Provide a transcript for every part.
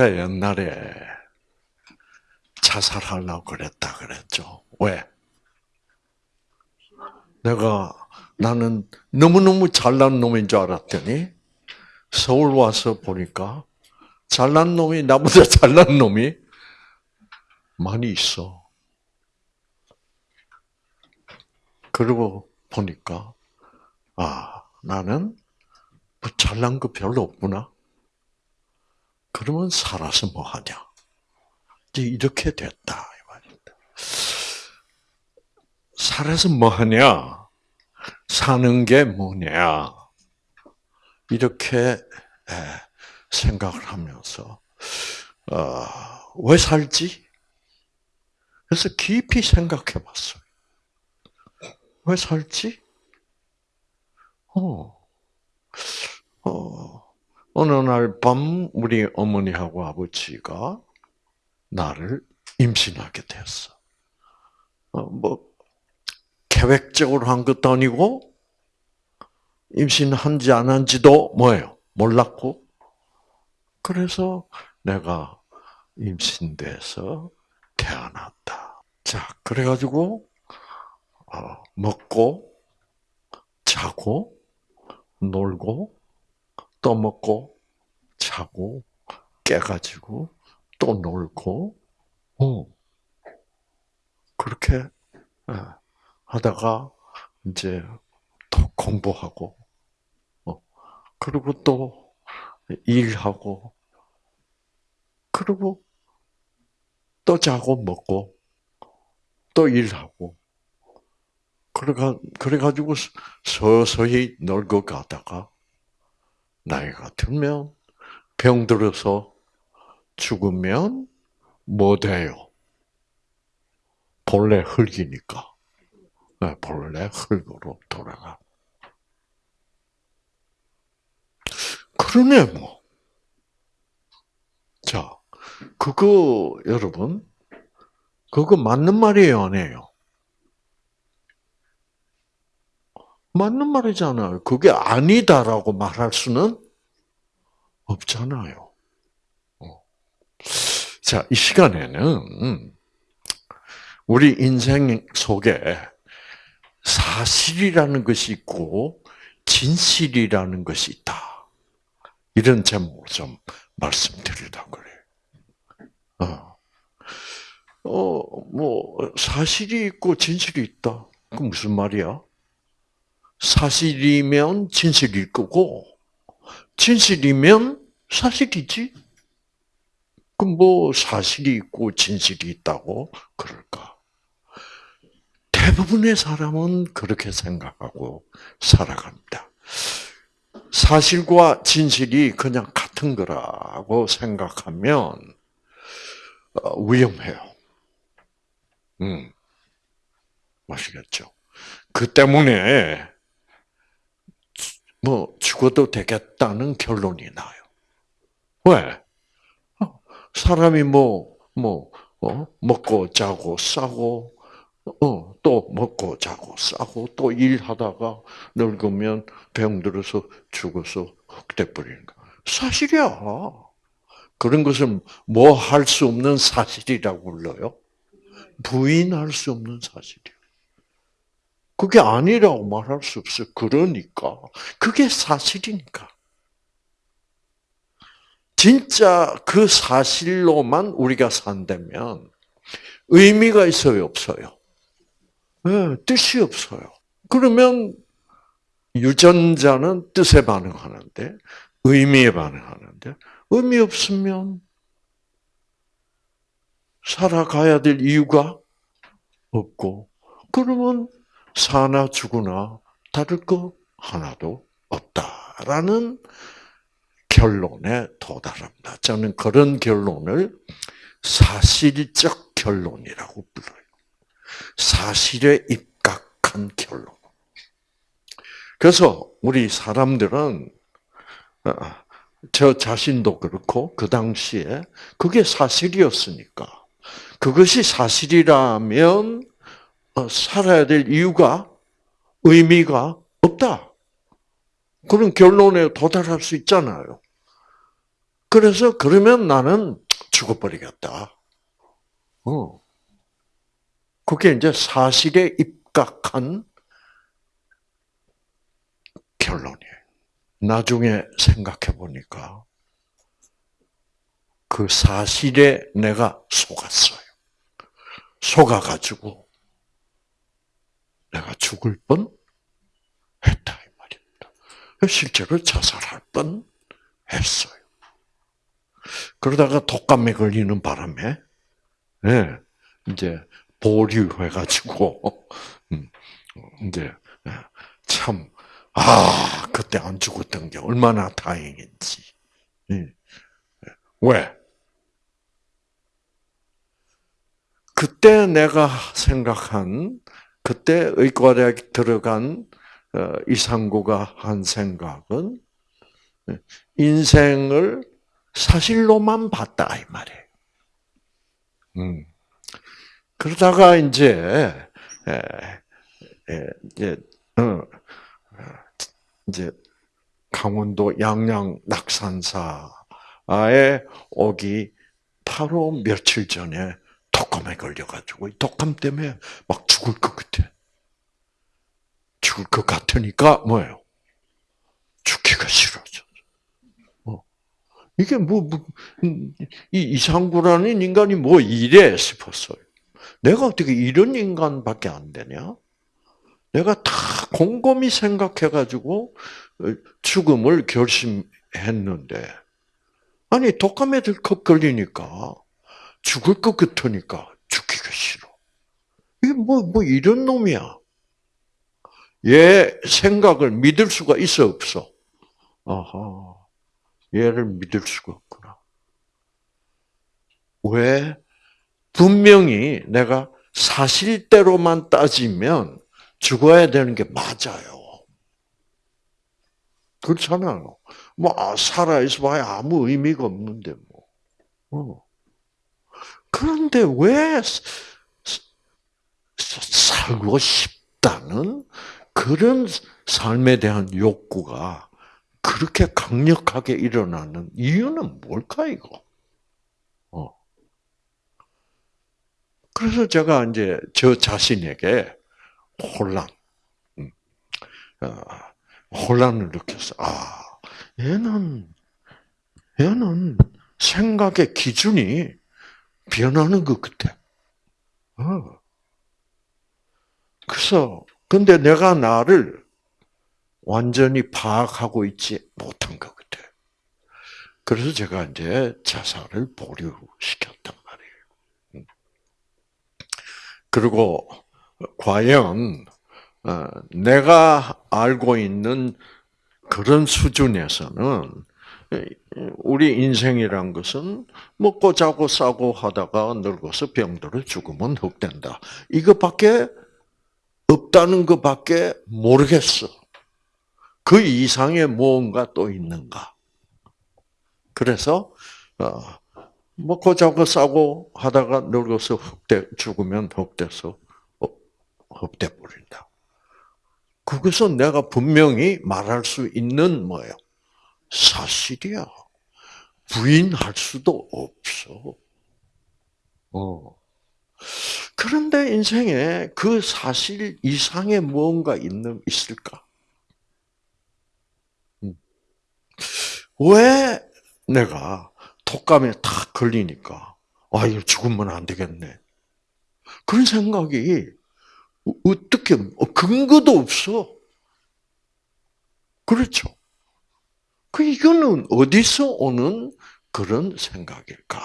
제가 옛날에 자살하려고 그랬다 그랬죠. 왜? 내가 나는 너무너무 잘난 놈인 줄 알았더니 서울 와서 보니까 잘난 놈이 나보다 잘난 놈이 많이 있어. 그리고 보니까 아 나는 뭐 잘난 거 별로 없구나. 그러면 살아서 뭐 하냐? 이렇게 됐다 이 말입니다. 살아서 뭐 하냐? 사는 게 뭐냐? 이렇게 생각을 하면서 어, 왜 살지? 그래서 깊이 생각해봤어요. 왜 살지? 어, 어, 어느 날 밤 우리 어머니하고 아버지가 나를 임신하게 됐어. 어, 뭐 계획적으로 한 것도 아니고 임신한지 안 한지도 뭐예요? 몰랐고 그래서 내가 임신돼서 태어났다. 자, 그래가지고 어, 먹고 자고 놀고 또 먹고 자고 깨가지고 또 놀고 어. 그렇게 예, 하다가 이제 또 공부하고 어. 그리고 또 일하고 그리고 또 자고 먹고 또 일하고 그래가 그래가지고 서서히 늙어가다가 나이가 들면 병들어서 죽으면 뭐 돼요? 본래 흙이니까. 네, 본래 흙으로 돌아가. 그러네, 뭐. 자, 그거, 여러분, 그거 맞는 말이에요, 아니에요? 맞는 말이잖아요. 그게 아니다라고 말할 수는 없잖아요. 어. 자, 이 시간에는 우리 인생 속에 사실이라는 것이 있고 진실이라는 것이 있다. 이런 제목을 좀 말씀드리려고 그래요. 어. 어, 뭐, 사실이 있고 진실이 있다. 그 무슨 말이야? 사실이면 진실일 거고, 진실이면 사실이지. 그럼 뭐 사실이 있고 진실이 있다고 그럴까? 대부분의 사람은 그렇게 생각하고 살아갑니다. 사실과 진실이 그냥 같은 거라고 생각하면 어, 위험해요. 음, 아시겠죠? 그 때문에 뭐 죽어도 되겠다는 결론이 나요. 왜? 어, 사람이 뭐, 뭐, 어? 먹고 자고 싸고, 어, 또 먹고 자고 싸고, 또 일하다가 늙으면 병들어서 죽어서 흑돼버리는 거. 사실이야. 그런 것을 뭐할 수 없는 사실이라고 불러요? 부인할 수 없는 사실이야. 그게 아니라고 말할 수 없어요. 그러니까. 그게 사실이니까. 진짜 그 사실로만 우리가 산다면 의미가 있어요, 없어요? 네, 뜻이 없어요. 그러면 유전자는 뜻에 반응하는데 의미에 반응하는데 의미 없으면 살아가야 될 이유가 없고 그러면 사나 죽으나 다를 거 하나도 없다라는 결론에 도달합니다. 저는 그런 결론을 사실적 결론이라고 불러요. 사실에 입각한 결론. 그래서 우리 사람들은 어, 저 자신도 그렇고 그 당시에 그게 사실이었으니까 그것이 사실이라면 어, 살아야 될 이유가 의미가 없다. 그런 결론에 도달할 수 있잖아요. 그래서 그러면 나는 죽어버리겠다. 어. 그게 이제 사실에 입각한 결론이에요. 나중에 생각해 보니까 그 사실에 내가 속았어요. 속아가지고 내가 죽을 뻔 했다 이 말입니다. 실제로 자살할 뻔 했어요. 그러다가 독감에 걸리는 바람에 네, 이제 보류해가지고 음, 이제 참 아, 그때 안 죽었던 게 얼마나 다행인지. 왜? 그때 내가 생각한, 그때 의과대학 들어간 어, 이상구가 한 생각은 인생을 사실로만 봤다 이 말이에요. 음. 그러다가 이제 이제 어, 이제 강원도 양양 낙산사에 오기 바로 며칠 전에 독감에 걸려가지고 독감 때문에 막 죽을 것 같아. 죽을 것 같으니까 뭐예요? 죽기가 싫어져. 어. 이게 뭐, 뭐, 이 이상구라는 인간이 뭐 이래 싶었어요. 내가 어떻게 이런 인간밖에 안 되냐? 내가 다 곰곰이 생각해가지고 어, 죽음을 결심했는데, 아니, 독감에 들컥 걸리니까, 죽을 것 같으니까 죽기가 싫어. 이게 뭐, 뭐 이런 놈이야. 얘 생각을 믿을 수가 있어, 없어? 아하. 얘를 믿을 수가 없구나. 왜? 분명히 내가 사실대로만 따지면 죽어야 되는 게 맞아요. 그렇잖아요. 뭐, 아, 살아있어 봐야 아무 의미가 없는데, 뭐. 어. 그런데 왜 살고 싶다는 그런 삶에 대한 욕구가 그렇게 강력하게 일어나는 이유는 뭘까, 이거? 어. 그래서 제가 이제 저 자신에게 혼란, 음. 어, 혼란을 느꼈어. 아, 얘는, 얘는 생각의 기준이 변하는 것 같아. 어. 그래서, 근데 내가 나를 완전히 파악하고 있지 못한 것 같아. 그래서 제가 이제 자살을 보류시켰단 말이에요. 음. 그리고 과연 어, 내가 알고 있는 그런 수준에서는 우리 인생이란 것은 먹고 자고 싸고 하다가 늙어서 병들어 죽으면 흑된다. 이것밖에 없다는 것밖에 모르겠어. 그 이상의 무언가 또 있는가? 그래서 어, 먹고 자고 싸고 하다가 늙어서 흑돼 죽으면 흑돼서 헛돼 버린다. 그것은 내가 분명히 말할 수 있는 뭐예요? 사실이야. 부인할 수도 없어. 어. 그런데 인생에 그 사실 이상의 무언가 있는 있을까? 음. 왜 내가 독감에 탁 걸리니까 아 이거 죽으면 안 되겠네. 그런 생각이 어떻게 어, 근거도 없어. 그렇죠. 그 이거는 어디서 오는 그런 생각일까?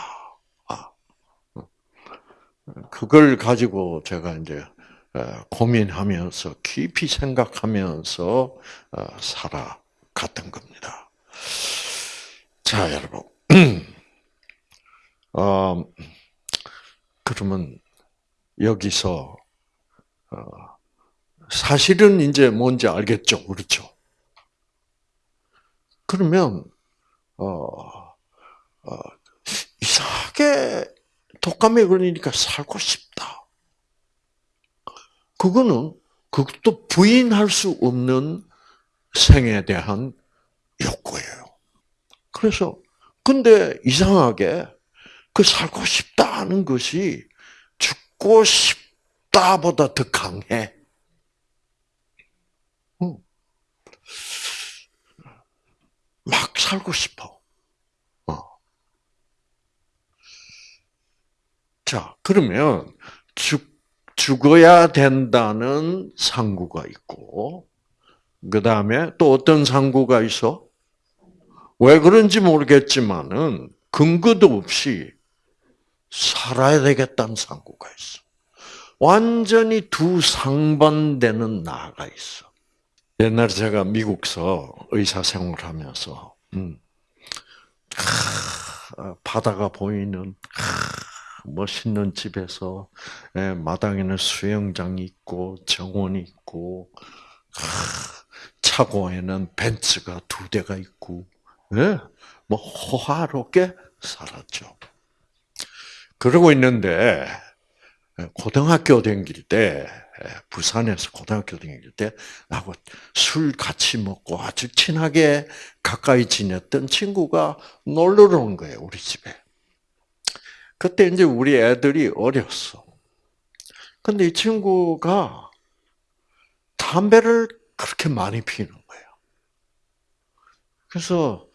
아, 그걸 가지고 제가 이제 고민하면서 깊이 생각하면서 어, 살아갔던 겁니다. 자, 여러분. 어, 그러면 여기서 어, 사실은 이제 뭔지 알겠죠, 그렇죠? 그러면 어, 어, 이상하게 독감에 걸리니까 살고 싶다. 그거는 그것도 부인할 수 없는 생에 대한 욕구예요. 그래서 근데 이상하게 그 살고 싶다는 것이 죽고 싶다보다 더 강해. 막 살고 싶어. 어. 자, 그러면 죽, 죽어야 된다는 상구가 있고, 그 다음에 또 어떤 상구가 있어? 왜 그런지 모르겠지만은 근거도 없이 살아야 되겠다는 상구가 있어. 완전히 두 상반되는 나가 있어. 옛날에 제가 미국서 의사 생활하면서 음, 아, 바다가 보이는 아, 멋있는 집에서 예, 마당에는 수영장이 있고 정원이 있고 아, 차고에는 벤츠가 두 대가 있고 예, 뭐 호화롭게 살았죠. 그러고 있는데 고등학교 다닐 때 부산에서 고등학교 다닐 때 나하고 술 같이 먹고 아주 친하게 가까이 지냈던 친구가 놀러 온 거예요 우리 집에. 그때 이제 우리 애들이 어렸어. 근데 이 친구가 담배를 그렇게 많이 피는 거예요. 그래서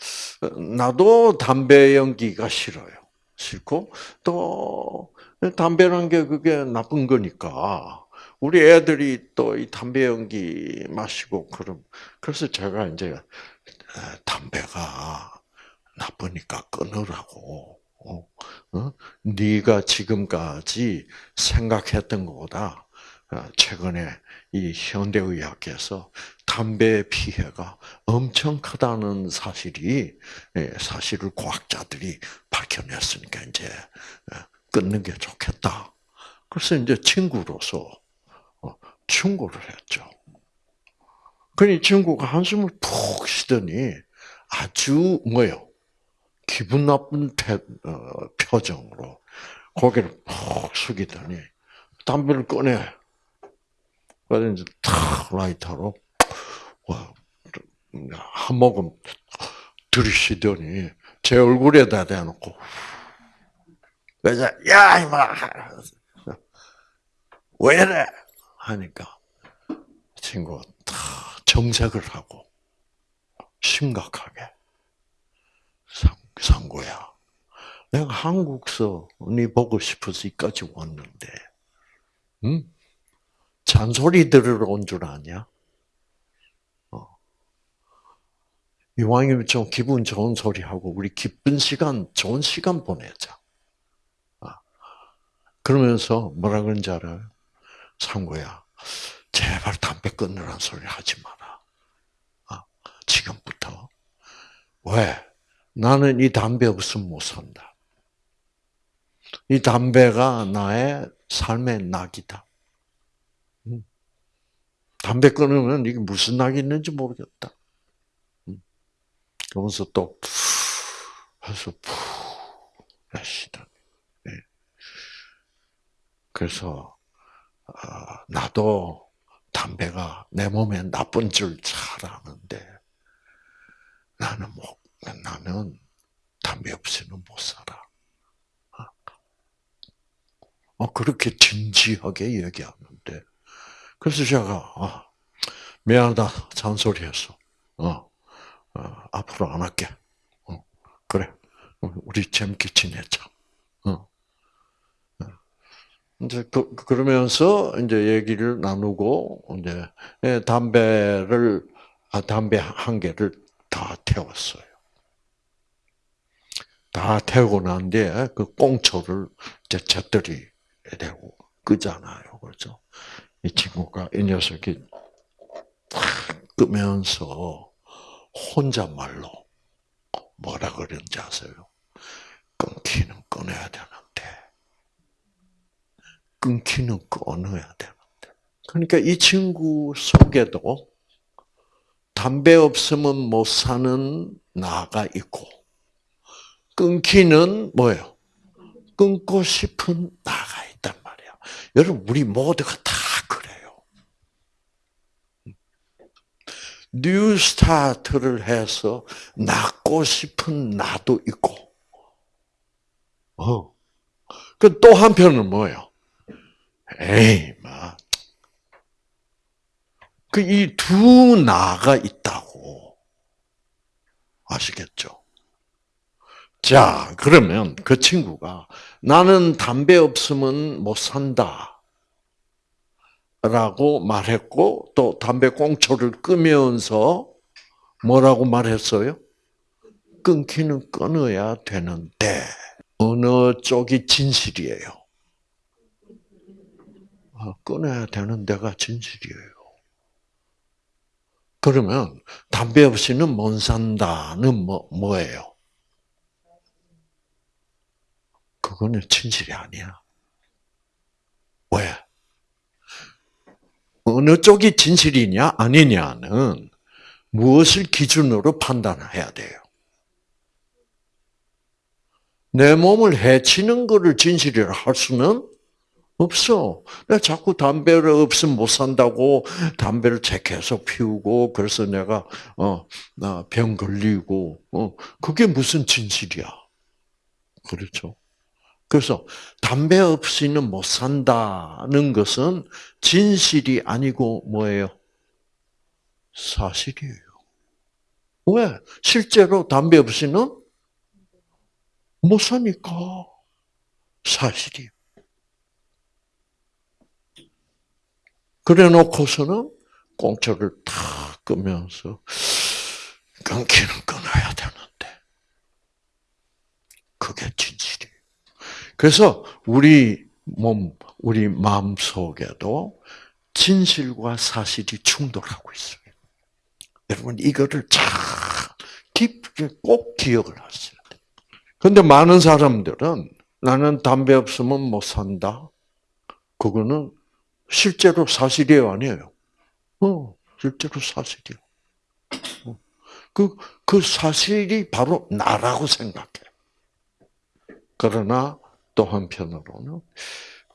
나도 담배 연기가 싫어요. 싫고 또 담배란 게 그게 나쁜 거니까 우리 애들이 또 이 담배 연기 마시고 그럼 그래서 제가 이제 담배가 나쁘니까 끊으라고. 어? 어? 네가 지금까지 생각했던 것보다 어, 최근에 이 현대의학에서 담배 피해가 엄청 크다는 사실이 예, 사실을 과학자들이 밝혀냈으니까 이제 어, 끊는 게 좋겠다. 그래서 이제 친구로서 어, 충고를 했죠. 그니 친구가 한숨을 푹 쉬더니 아주 뭐요 기분 나쁜 태, 어, 표정으로 고개를 푹 숙이더니 담배를 꺼내. 그래서 이제 탁 라이터로 한 모금 들이쉬더니 제 얼굴에다 대놓고 그래서 야 이마 왜 이래 하니까 친구가 다 정색을 하고 심각하게 상구야 내가 한국서 네 보고 싶어서 이까지 왔는데 응? 잔소리 들으러 온 줄 아냐? 어. 이왕이면 좀 기분 좋은 소리 하고 우리 기쁜 시간, 좋은 시간 보내자. 그러면서 뭐라 그런지 알아요? 상구야, 제발 담배 끊으란 소리 하지 마라. 아, 지금부터. 왜? 나는 이 담배 없으면 못 산다. 이 담배가 나의 삶의 낙이다. 음. 담배 끊으면 이게 무슨 낙이 있는지 모르겠다. 음. 그러면서 또, 해서 푹, 쉬다. 그래서 어, 나도 담배가 내 몸에 나쁜 줄 잘 아는데 나는 뭐 나는 담배 없이는 못 살아. 어, 그렇게 진지하게 얘기하는데 그래서 제가 어, 미안하다 잔소리했어. 어, 어, 앞으로 안 할게. 어, 그래, 우리 재밌게 지내자. 이제 그, 그러면서 이제 얘기를 나누고 이제 예, 담배를 아, 담배 한 개를 다 태웠어요. 다 태우고 난 뒤에 그 꽁초를 이제 젖들이 되고 끄잖아요. 그렇죠? 이 친구가 이 녀석이 끄면서 혼자말로 뭐라 그런지 아세요? 끊기는 끊어야 되나? 끊기는 끊어야 되는데. 그러니까 이 친구 속에도 담배 없으면 못 사는 나가 있고, 끊기는 뭐예요? 끊고 싶은 나가 있단 말이야. 여러분, 우리 모두가 다 그래요. New Start를 해서 낫고 싶은 나도 있고, 어. 그 또 한편은 뭐예요? 에이, 막. 그이 두 나가 있다고. 아시겠죠? 자, 그러면 그 친구가 나는 담배 없으면 못 산다. 라고 말했고, 또 담배 꽁초를 끄면서 뭐라고 말했어요? 끊기는 끊어야 되는데, 어느 쪽이 진실이에요? 아, 끊어야 되는 데가 진실이에요. 그러면 담배 없이는 못 산다는 뭐, 뭐예요? 그거는 진실이 아니야. 왜? 어느 쪽이 진실이냐 아니냐는 무엇을 기준으로 판단해야 돼요. 내 몸을 해치는 것을 진실이라 할 수는 없어. 내가 자꾸 담배를 없으면 못 산다고 담배를 계속 피우고 그래서 내가 어병 걸리고 어 그게 무슨 진실이야? 그렇죠? 그래서 담배 없이는 못 산다는 것은 진실이 아니고 뭐예요? 사실이에요. 왜? 실제로 담배 없이는 못 사니까 사실이에요. 그래 놓고서는 공초를 탁 끄면서 끊기는 끊어야 되는데 그게 진실이에요. 그래서 우리 몸, 우리 마음 속에도 진실과 사실이 충돌하고 있어요. 여러분 이거를 잘 깊게 꼭 기억을 하셔야 돼요. 그런데 많은 사람들은 나는 담배 없으면 못 산다. 그거는 실제로 사실이에요, 아니에요? 어, 실제로 사실이요. 어. 그, 그 사실이 바로 나라고 생각해. 그러나 또 한편으로는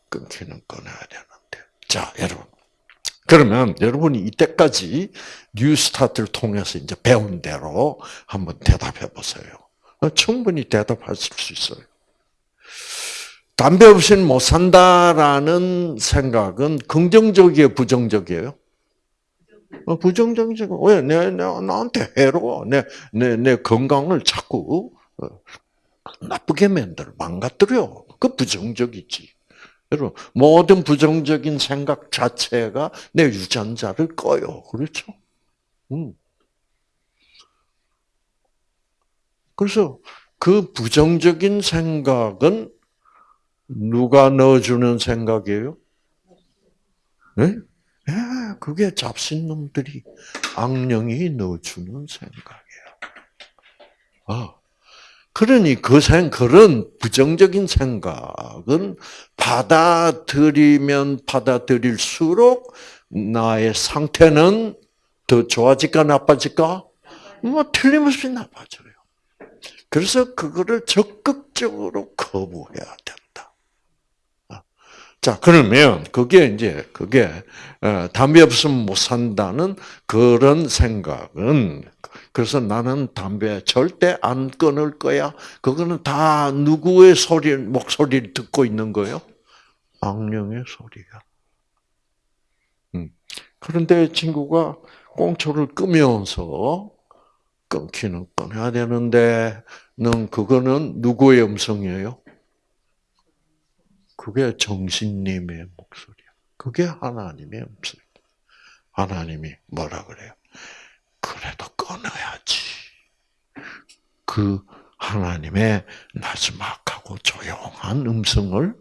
끊기는 끊어야 되는데. 자, 여러분. 그러면 여러분이 이때까지 New Start를 통해서 이제 배운 대로 한번 대답해 보세요. 어, 충분히 대답하실 수 있어요. 담배 없이는 못 산다라는 생각은 긍정적이에요, 부정적이에요? 어, 부정적이죠. 왜? 내, 내, 나한테 해로워. 내, 내, 내 건강을 자꾸 어, 나쁘게 만들어, 망가뜨려. 그 부정적이지. 여러분, 모든 부정적인 생각 자체가 내 유전자를 꺼요. 그렇죠? 음. 그래서 그 부정적인 생각은 누가 넣어주는 생각이에요? 네? 네, 그게 잡신놈들이 악령이 넣어주는 생각이에요. 아, 그러니 그 생, 그런 부정적인 생각은 받아들이면 받아들일수록 나의 상태는 더 좋아질까 나빠질까? 뭐 틀림없이 나빠져요. 그래서 그거를 적극적으로 거부해야 된다. 자, 그러면 그게 이제 그게 어, 담배 없으면 못 산다는 그런 생각은 그래서 나는 담배 절대 안 끊을 거야. 그거는 다 누구의 소리 목소리를 듣고 있는 거예요? 악령의 소리야. 음. 그런데 친구가 꽁초를 끄면서 끊기는 끊어야 되는데, 는 그거는 누구의 음성이에요? 그게 정신님의 목소리야. 그게 하나님의 목소리. 하나님이 뭐라 그래요? 그래도 끊어야지. 그 하나님의 나지막하고 조용한 음성을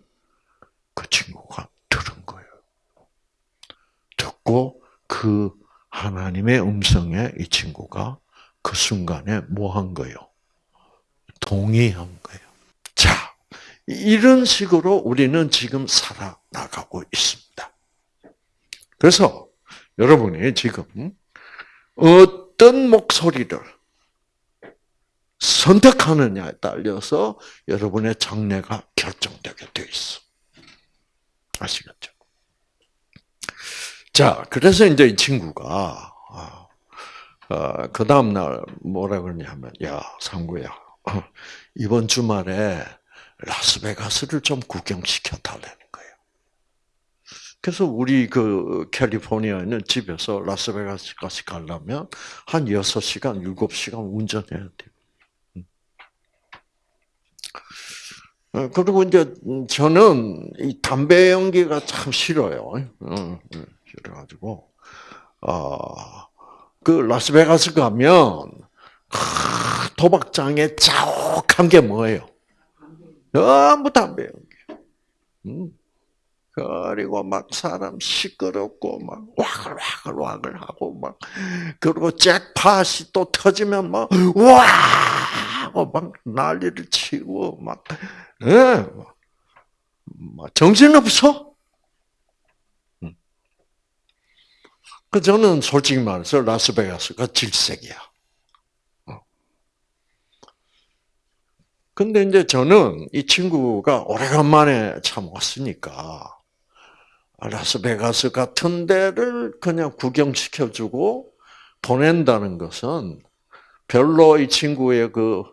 그 친구가 들은 거예요. 듣고 그 하나님의 음성에 이 친구가 그 순간에 뭐 한 거예요? 동의한 거예요. 이런 식으로 우리는 지금 살아나가고 있습니다. 그래서 여러분이 지금 어떤 목소리를 선택하느냐에 따라서 여러분의 장래가 결정되게 돼 있어. 아시겠죠? 자, 그래서 이제 이 친구가 아, 어, 그 다음 날 뭐라 그러냐면, 야, 상구야, 이번 주말에 라스베가스를 좀 구경시켜 달라는 거예요. 그래서 우리 그 캘리포니아에 있는 집에서 라스베가스까지 가려면 한 6시간, 7시간 운전해야 돼요. 음. 어, 그리고 이제 저는 이 담배 연기가 참 싫어요. 그래가지고 아, 그 라스베가스 가면 도박장에 자욱한 게 뭐예요? 전부 담배 연기. 음. 그리고 막 사람 시끄럽고 막 와글와글 와글 하고 막 그리고 잭팟이 또 터지면 막와 하고 막 난리를 치고 막 예. 막 정신 없어. 음. 그 저는 솔직히 말해서 라스베가스가 질색이야. 근데 이제 저는 이 친구가 오래간만에 참 왔으니까 라스베가스 같은 데를 그냥 구경시켜주고 보낸다는 것은 별로 이 친구의 그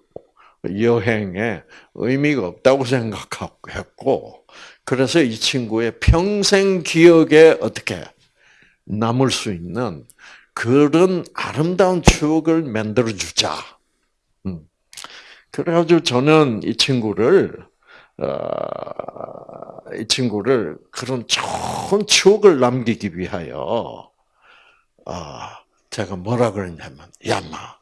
여행에 의미가 없다고 생각했고, 그래서 이 친구의 평생 기억에 어떻게 남을 수 있는 그런 아름다운 추억을 만들어주자. 음. 그래가지고 저는 이 친구를 어, 이 친구를 그런 좋은 추억을 남기기 위하여 어, 제가 뭐라 그랬냐면 야마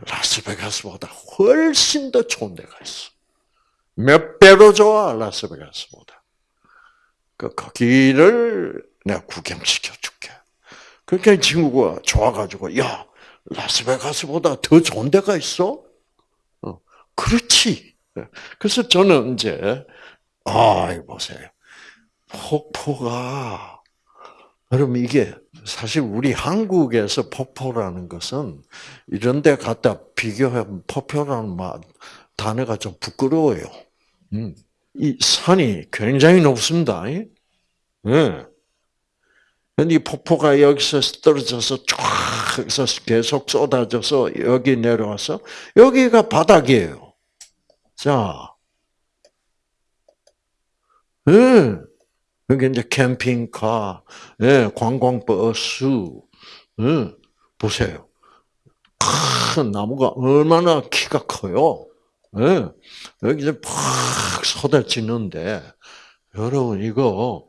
라스베가스보다 훨씬 더 좋은 데가 있어. 몇 배로 좋아 라스베가스보다. 그 거기를 내가 구경시켜 줄게. 그러니까 이 친구가 좋아가지고 야 라스베가스보다 더 좋은 데가 있어? 그렇지. 그래서 저는 이제 아, 보세요. 폭포가 여러분 이게 사실 우리 한국에서 폭포라는 것은 이런 데 갖다 비교하면 폭포라는 말 단어가 좀 부끄러워요. 음. 이 산이 굉장히 높습니다. 예. 근데 이 폭포가 여기서 떨어져서 쫙 계속 쏟아져서 여기 내려와서 여기가 바닥이에요. 자, 예. 여기 이제 캠핑카, 예, 관광버스, 예, 보세요. 큰 나무가 얼마나 키가 커요. 예, 여기 이제 팍 쏟아지는데, 여러분, 이거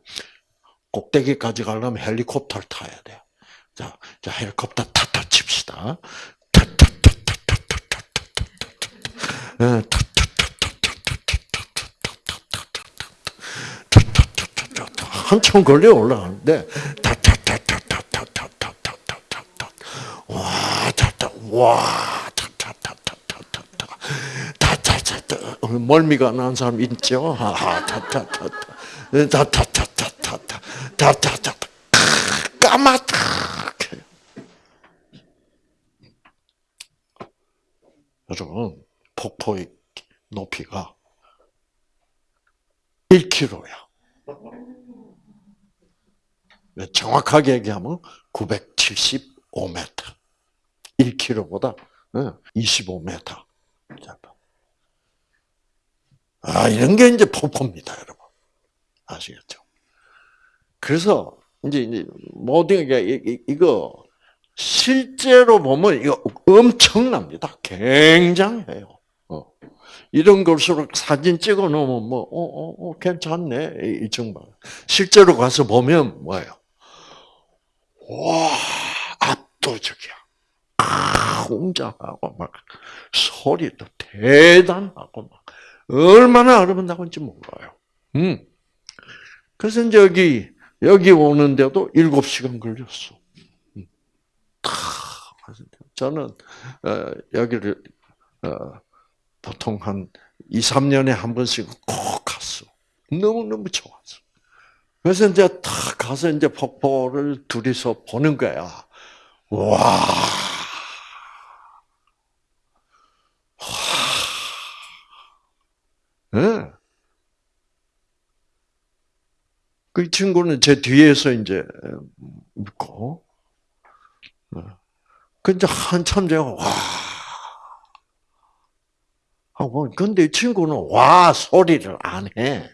꼭대기까지 가려면 헬리콥터를 타야 돼. 자, 자, 헬리콥터 타타 칩시다. 타타타타타타타타타타. 한참 걸려 올라가는데 타타타타타타타타타타타 와 타타 와 타타타타타타타 타타타타 멀미가 난 사람 있죠? 타타타타 타타타타타타 타타타 까맣게 여러분 폭포의 높이가 1km야. 정확하게 얘기하면 975m. 1km보다 25m. 아, 이런 게 이제 폭포입니다, 여러분. 아시겠죠? 그래서, 이제, 이제, 모든 게, 이거, 실제로 보면 이거 엄청납니다. 굉장해요. 어. 이런 걸수록 사진 찍어 놓으면 뭐, 어, 어, 어 괜찮네. 이 정도. 실제로 가서 보면 뭐예요? 와, 압도적이야. 웅장하고 막 소리도 대단하고 막 얼마나 아름다운지 몰라요. 음. 그래서 이제 여기 여기 오는데도 일곱 시간 걸렸어. 음. 저는 어, 여기를 어, 보통 한 2, 3년에 한 번씩 꼭 갔어. 너무너무 좋았어. 그래서 이제 탁 가서 이제 폭포를 둘이서 보는 거야. 와. 네. 그 친구는 제 뒤에서 이제 묻고, 어. 근데 한참 제가 와 하고 근데 이 친구는 와 소리를 안 해.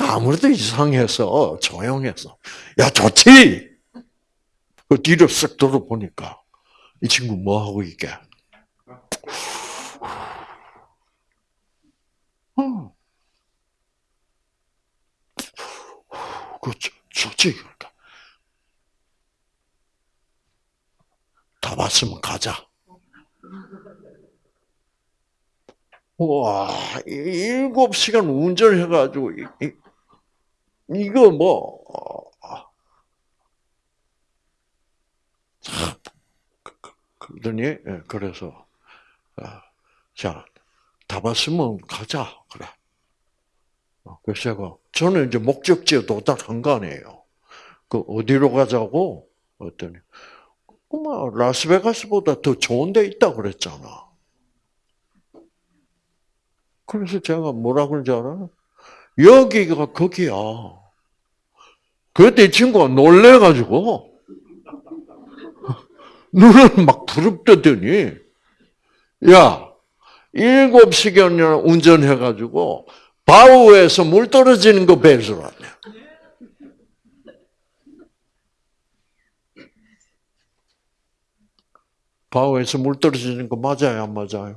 그 아무래도 이상해서 조용해서 야 좋지. 그 뒤로 쓱 돌아보니까 이 친구 뭐 하고 있게? 어. 그 좋지 그러니까 다 봤으면 가자. 와, 일곱 시간 운전해가지고, 이, 이거 뭐, 어, 그러더니, 예, 그래서, 아, 자, 다 봤으면 가자, 그래. 어, 그래서 제가, 저는 이제 목적지에 도달한 거 아니에요. 그, 어디로 가자고? 어더니, 뭐, 라스베가스보다 더 좋은 데 있다 그랬잖아. 그래서 제가 뭐라 그런지 알아? 여기가 거기야. 그때 친구가 놀래가지고, 눈을 막 부릅뜨더니, 야, 일곱 시간이나 운전해가지고, 바우에서 물 떨어지는 거 배서 왔네. 바우에서 물 떨어지는 거 맞아요, 안 맞아요?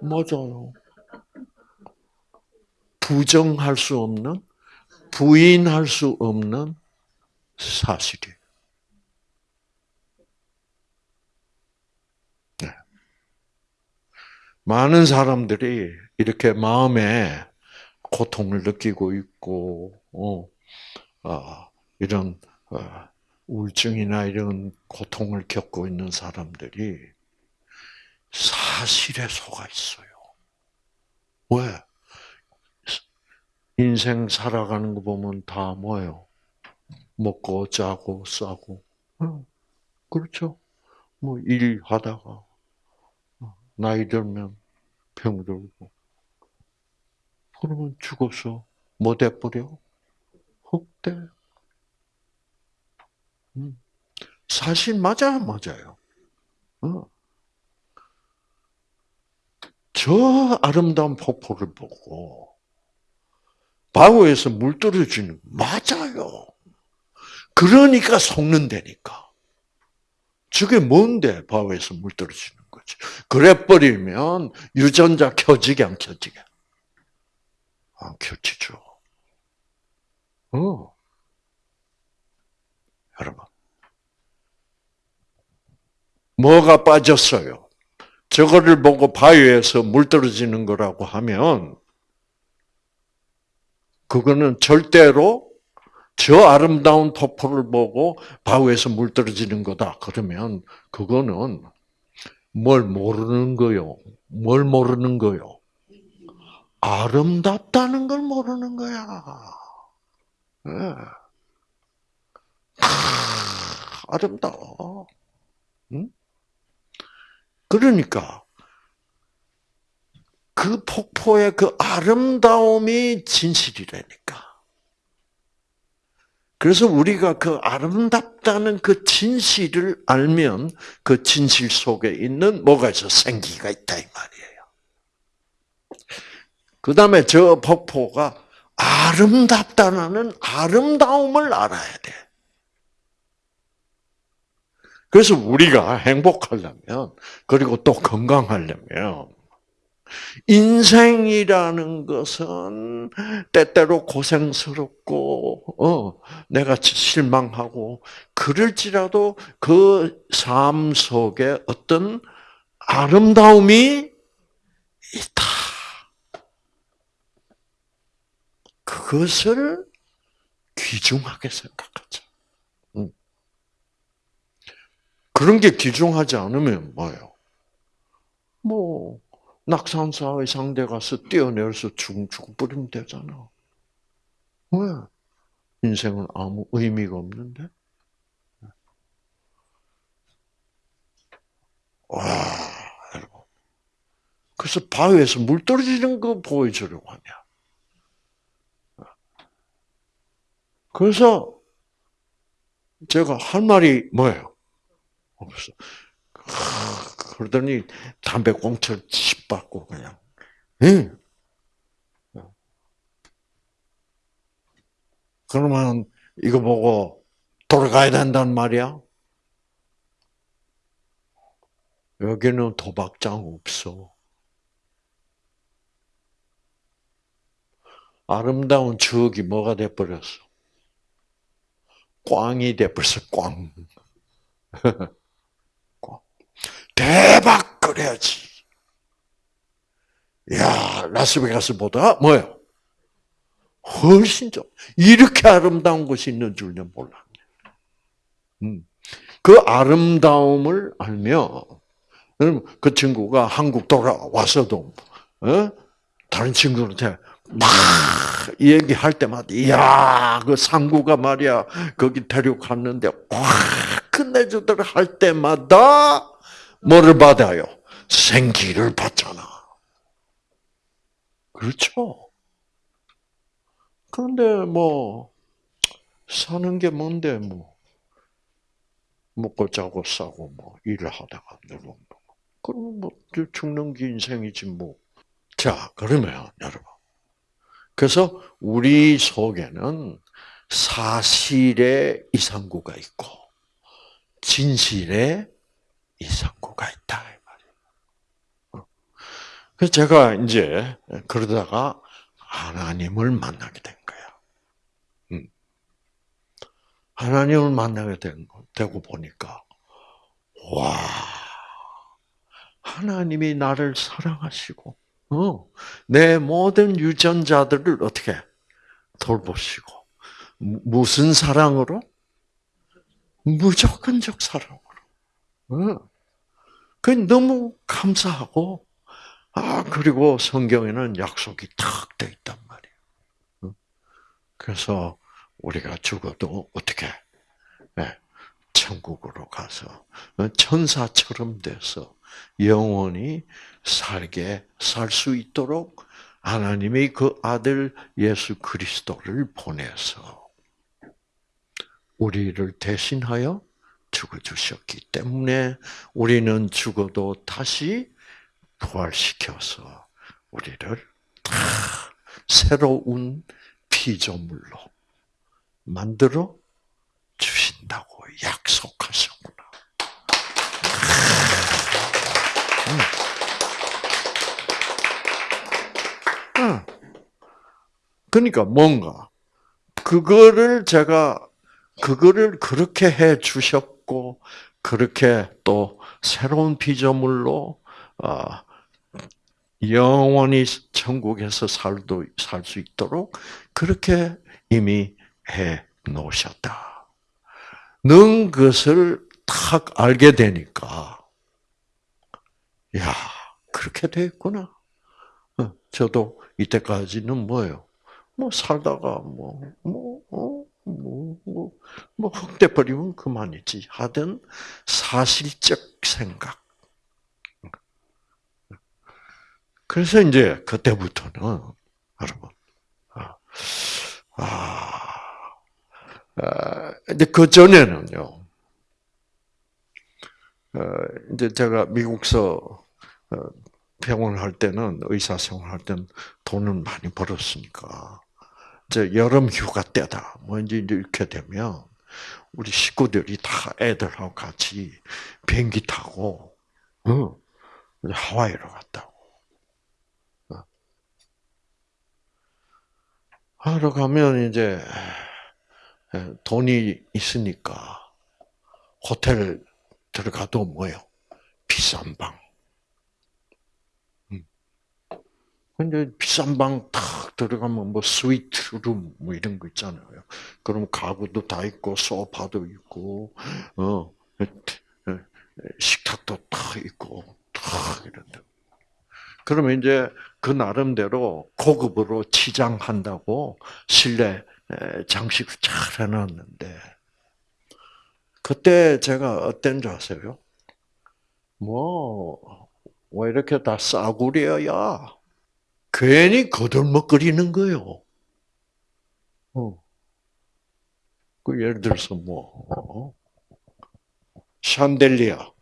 맞아요. 부정할 수 없는, 부인할 수 없는 사실이에요. 네. 많은 사람들이 이렇게 마음에 고통을 느끼고 있고, 어, 어, 이런 어, 우울증이나 이런 고통을 겪고 있는 사람들이 사실에 속아 있어요. 왜? 인생 살아가는 거 보면 다 뭐예요? 먹고 자고 싸고. 그렇죠? 뭐 일하다가 나이 들면 병들고. 그러면 죽어서 뭐 돼버려? 흑대. 사실 맞아요, 맞아요. 어. 저 아름다운 폭포를 보고 바우에서 물 떨어지는 맞아요. 그러니까 속는다니까. 저게 뭔데 바우에서 물 떨어지는 거지. 그래 버리면 유전자 켜지게 안 켜지게? 안 켜지죠. 어. 여러분. 뭐가 빠졌어요? 저거를 보고 바위에서 물 떨어지는 거라고 하면 그거는 절대로 저 아름다운 토포를 보고 바위에서 물 떨어지는 거다. 그러면 그거는 뭘 모르는 거요? 뭘 모르는 거요? 아름답다는 걸 모르는 거야. 네. 아름다워. 응? 그러니까 그 폭포의 그 아름다움이 진실이라니까. 그래서 우리가 그 아름답다는 그 진실을 알면 그 진실 속에 있는 뭐가 있어? 생기가 있다 이 말이에요. 그 다음에 저 폭포가 아름답다는 아름다움을 알아야 돼. 그래서 우리가 행복하려면, 그리고 또 건강하려면, 인생이라는 것은 때때로 고생스럽고, 어, 내가 실망하고, 그럴지라도 그 삶 속에 어떤 아름다움이 있다. 그것을 귀중하게 생각하자. 그런 게 귀중하지 않으면 뭐예요? 뭐 낙산사의 상대 가서 뛰어내려서 죽, 죽버리면 되잖아. 왜? 인생은 아무 의미가 없는데? 와, 여러분. 그래서 바위에서 물 떨어지는 거 보여주려고 하냐. 그래서 제가 할 말이 뭐예요? 없어. 그러더니 담배 꽁초를 칩 받고 그냥. 응. 그러면 이거 보고 돌아가야 된단 말이야? 여기는 도박장 없어. 아름다운 추억이 뭐가 돼버렸어? 꽝이 돼버렸어, 꽝. 꽝. 대박 그래야지. 야, 라스베가스보다 뭐요? 훨씬 좀 이렇게 아름다운 곳이 있는 줄은 몰랐네. 음. 그 아름다움을 알면 그 친구가 한국 돌아와서도 어? 다른 친구한테 막 얘기할 때마다 이야 그 상구가 말이야 거기 데려갔는데 와 끝내주더라 할 때마다 뭐를 받아요? 생기를 받잖아. 그렇죠? 그런데 뭐 사는 게 뭔데 뭐 먹고 자고 싸고 뭐 일을 하다가 누구 그럼 뭐 죽는 게 인생이지 뭐. 자 그러면 여러분 그래서 우리 속에는 사실의 이상구가 있고 진실의 이상구가 있다. 그래서 제가 이제 그러다가 하나님을 만나게 된 거야. 음. 하나님을 만나게 된, 되고 보니까, 와, 하나님이 나를 사랑하시고, 어, 내 모든 유전자들을 어떻게 돌보시고, 무슨 사랑으로? 무조건적 사랑으로. 어. 그 너무 감사하고, 아, 그리고 성경에는 약속이 탁 돼 있단 말이에요. 그래서 우리가 죽어도 어떻게, 네, 천국으로 가서 천사처럼 돼서 영원히 살게 살 수 있도록 하나님이 그 아들 예수 그리스도를 보내서 우리를 대신하여 죽어 주셨기 때문에 우리는 죽어도 다시 부활시켜서 우리를 다 새로운 피조물로 만들어 주신다고 약속하셨구나. 그러니까 뭔가 그거를 제가 그거를 그렇게 해 주셨 고 그렇게 또 새로운 피조물로 어, 영원히 천국에서 살도 살 수 있도록 그렇게 이미 해 놓으셨다. 는 것을 탁 알게 되니까 야 그렇게 됐구나. 어, 저도 이때까지는 뭐예요? 뭐 살다가 뭐뭐 뭐 뭐 뭐, 뭐, 뭐 흑돼 버리면 그만이지 하던 사실적 생각. 그래서 이제 그때부터는 여러분 아, 아, 아 근데 그 전에는요. 어, 이제 제가 미국서 어, 병원 할 때는 의사 생활 할 때는 돈을 많이 벌었으니까 여름 휴가 때다. 뭐 이제 이렇게 되면 우리 식구들이 다 애들하고 같이 비행기 타고 어, 하와이로 갔다고. 어. 하러 가면 이제 돈이 있으니까 호텔 들어가도 뭐요? 비싼 방. 근데 비싼 방 탁 들어가면 뭐 스위트 룸 뭐 이런 거 있잖아요. 그럼 가구도 다 있고 소파도 있고 어 식탁도 탁 있고 탁 이런데. 그러면 이제 그 나름대로 고급으로 치장한다고 실내 장식을 잘 해놨는데 그때 제가 어떤 줄 아세요? 뭐, 왜 이렇게 다 싸구려야? 괜히 거들먹거리는 거예요. 어. 그 예를 들어서 뭐, 어? 샹델리아.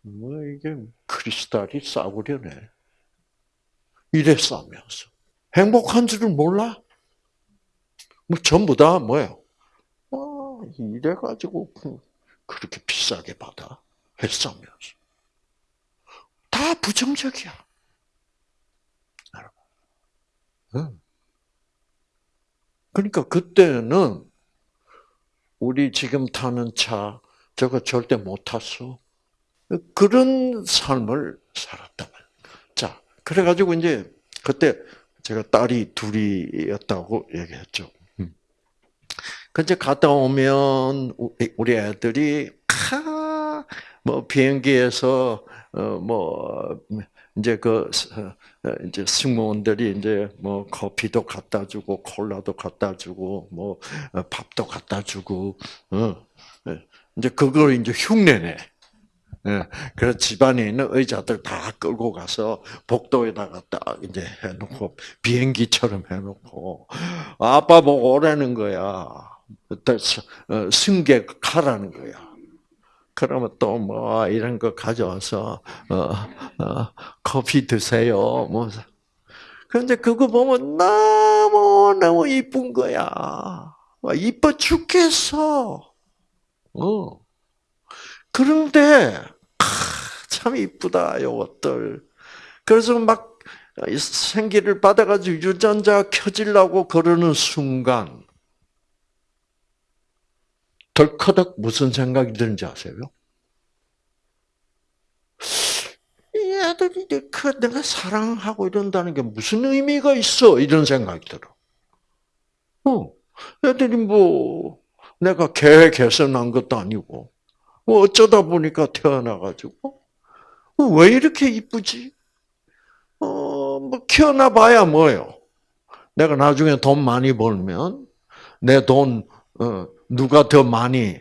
뭐 이게 크리스탈이 싸구려네. 이래 싸면서 행복한 줄을 몰라? 뭐 전부 다 뭐예요? 아, 이래 가지고 그렇게 비싸게 받아 했으면서 다 부정적이야. 여러분. 그러니까 그때는 우리 지금 타는 차 저거 절대 못 탔어. 그런 삶을 살았다. 자, 그래가지고 이제 그때 제가 딸이 둘이었다고 얘기했죠. 음. 근데 갔다 오면 우리 애들이 뭐 비행기에서 어뭐 이제 그 이제 승무원들이 이제 뭐 커피도 갖다 주고 콜라도 갖다 주고 뭐 어, 밥도 갖다 주고 어 예. 이제 그걸 이제 흉내내. 예. 그래서 집안에 있는 의자들 다 끌고 가서 복도에다가 딱 이제 해놓고 비행기처럼 해놓고 아빠 보고 오라는 거야. 어, 승객 가라는 거야. 그러면 또 뭐 이런 거 가져와서 어, 어, 커피 드세요. 뭐 그런데 그거 보면 너무 너무 이쁜 거야. 이뻐 죽겠어. 어. 그런데 참 이쁘다 요것들. 그래서 막 생기를 받아가지고 유전자 켜지려고 그러는 순간 덜커덕 무슨 생각이 드는지 아세요? 이 애들이 그 내가 사랑하고 이런다는 게 무슨 의미가 있어? 이런 생각이 들어. 어, 애들이 뭐 내가 계획해서 난 것도 아니고 뭐 어쩌다 보니까 태어나가지고 어, 왜 이렇게 이쁘지? 어, 뭐 키워놔봐야 뭐요? 내가 나중에 돈 많이 벌면 내돈 어, 누가 더 많이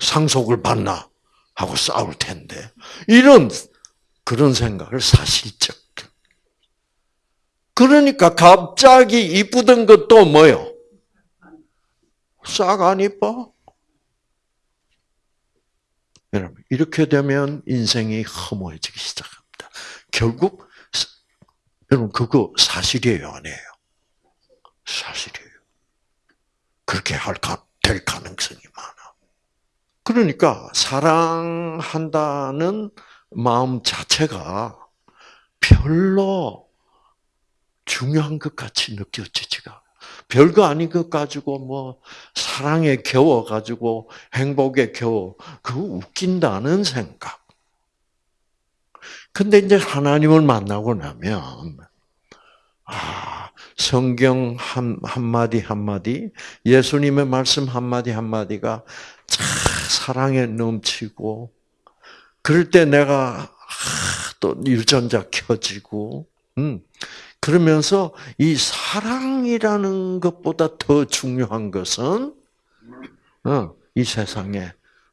상속을 받나 하고 싸울 텐데 이런 그런 생각을 사실적. 그러니까 갑자기 이쁘던 것도 뭐요? 싹 안 이뻐? 여러분 이렇게 되면 인생이 허무해지기 시작합니다. 결국 여러분 그거 사실이에요, 아니에요? 사실이에요. 그렇게 할, 될 가능성이 많아. 그러니까, 사랑한다는 마음 자체가 별로 중요한 것 같이 느껴지지가 별거 아닌 것 가지고 뭐 사랑에 겨워 가지고 행복에 겨워 그거 웃긴다는 생각. 근데 이제 하나님을 만나고 나면 아 성경 한, 한마디 한마디, 예수님의 말씀 한마디 한마디가 참 사랑에 넘치고, 그럴 때 내가 또 유전자 켜지고, 음, 그러면서 이 사랑이라는 것보다 더 중요한 것은, 어, 이 세상에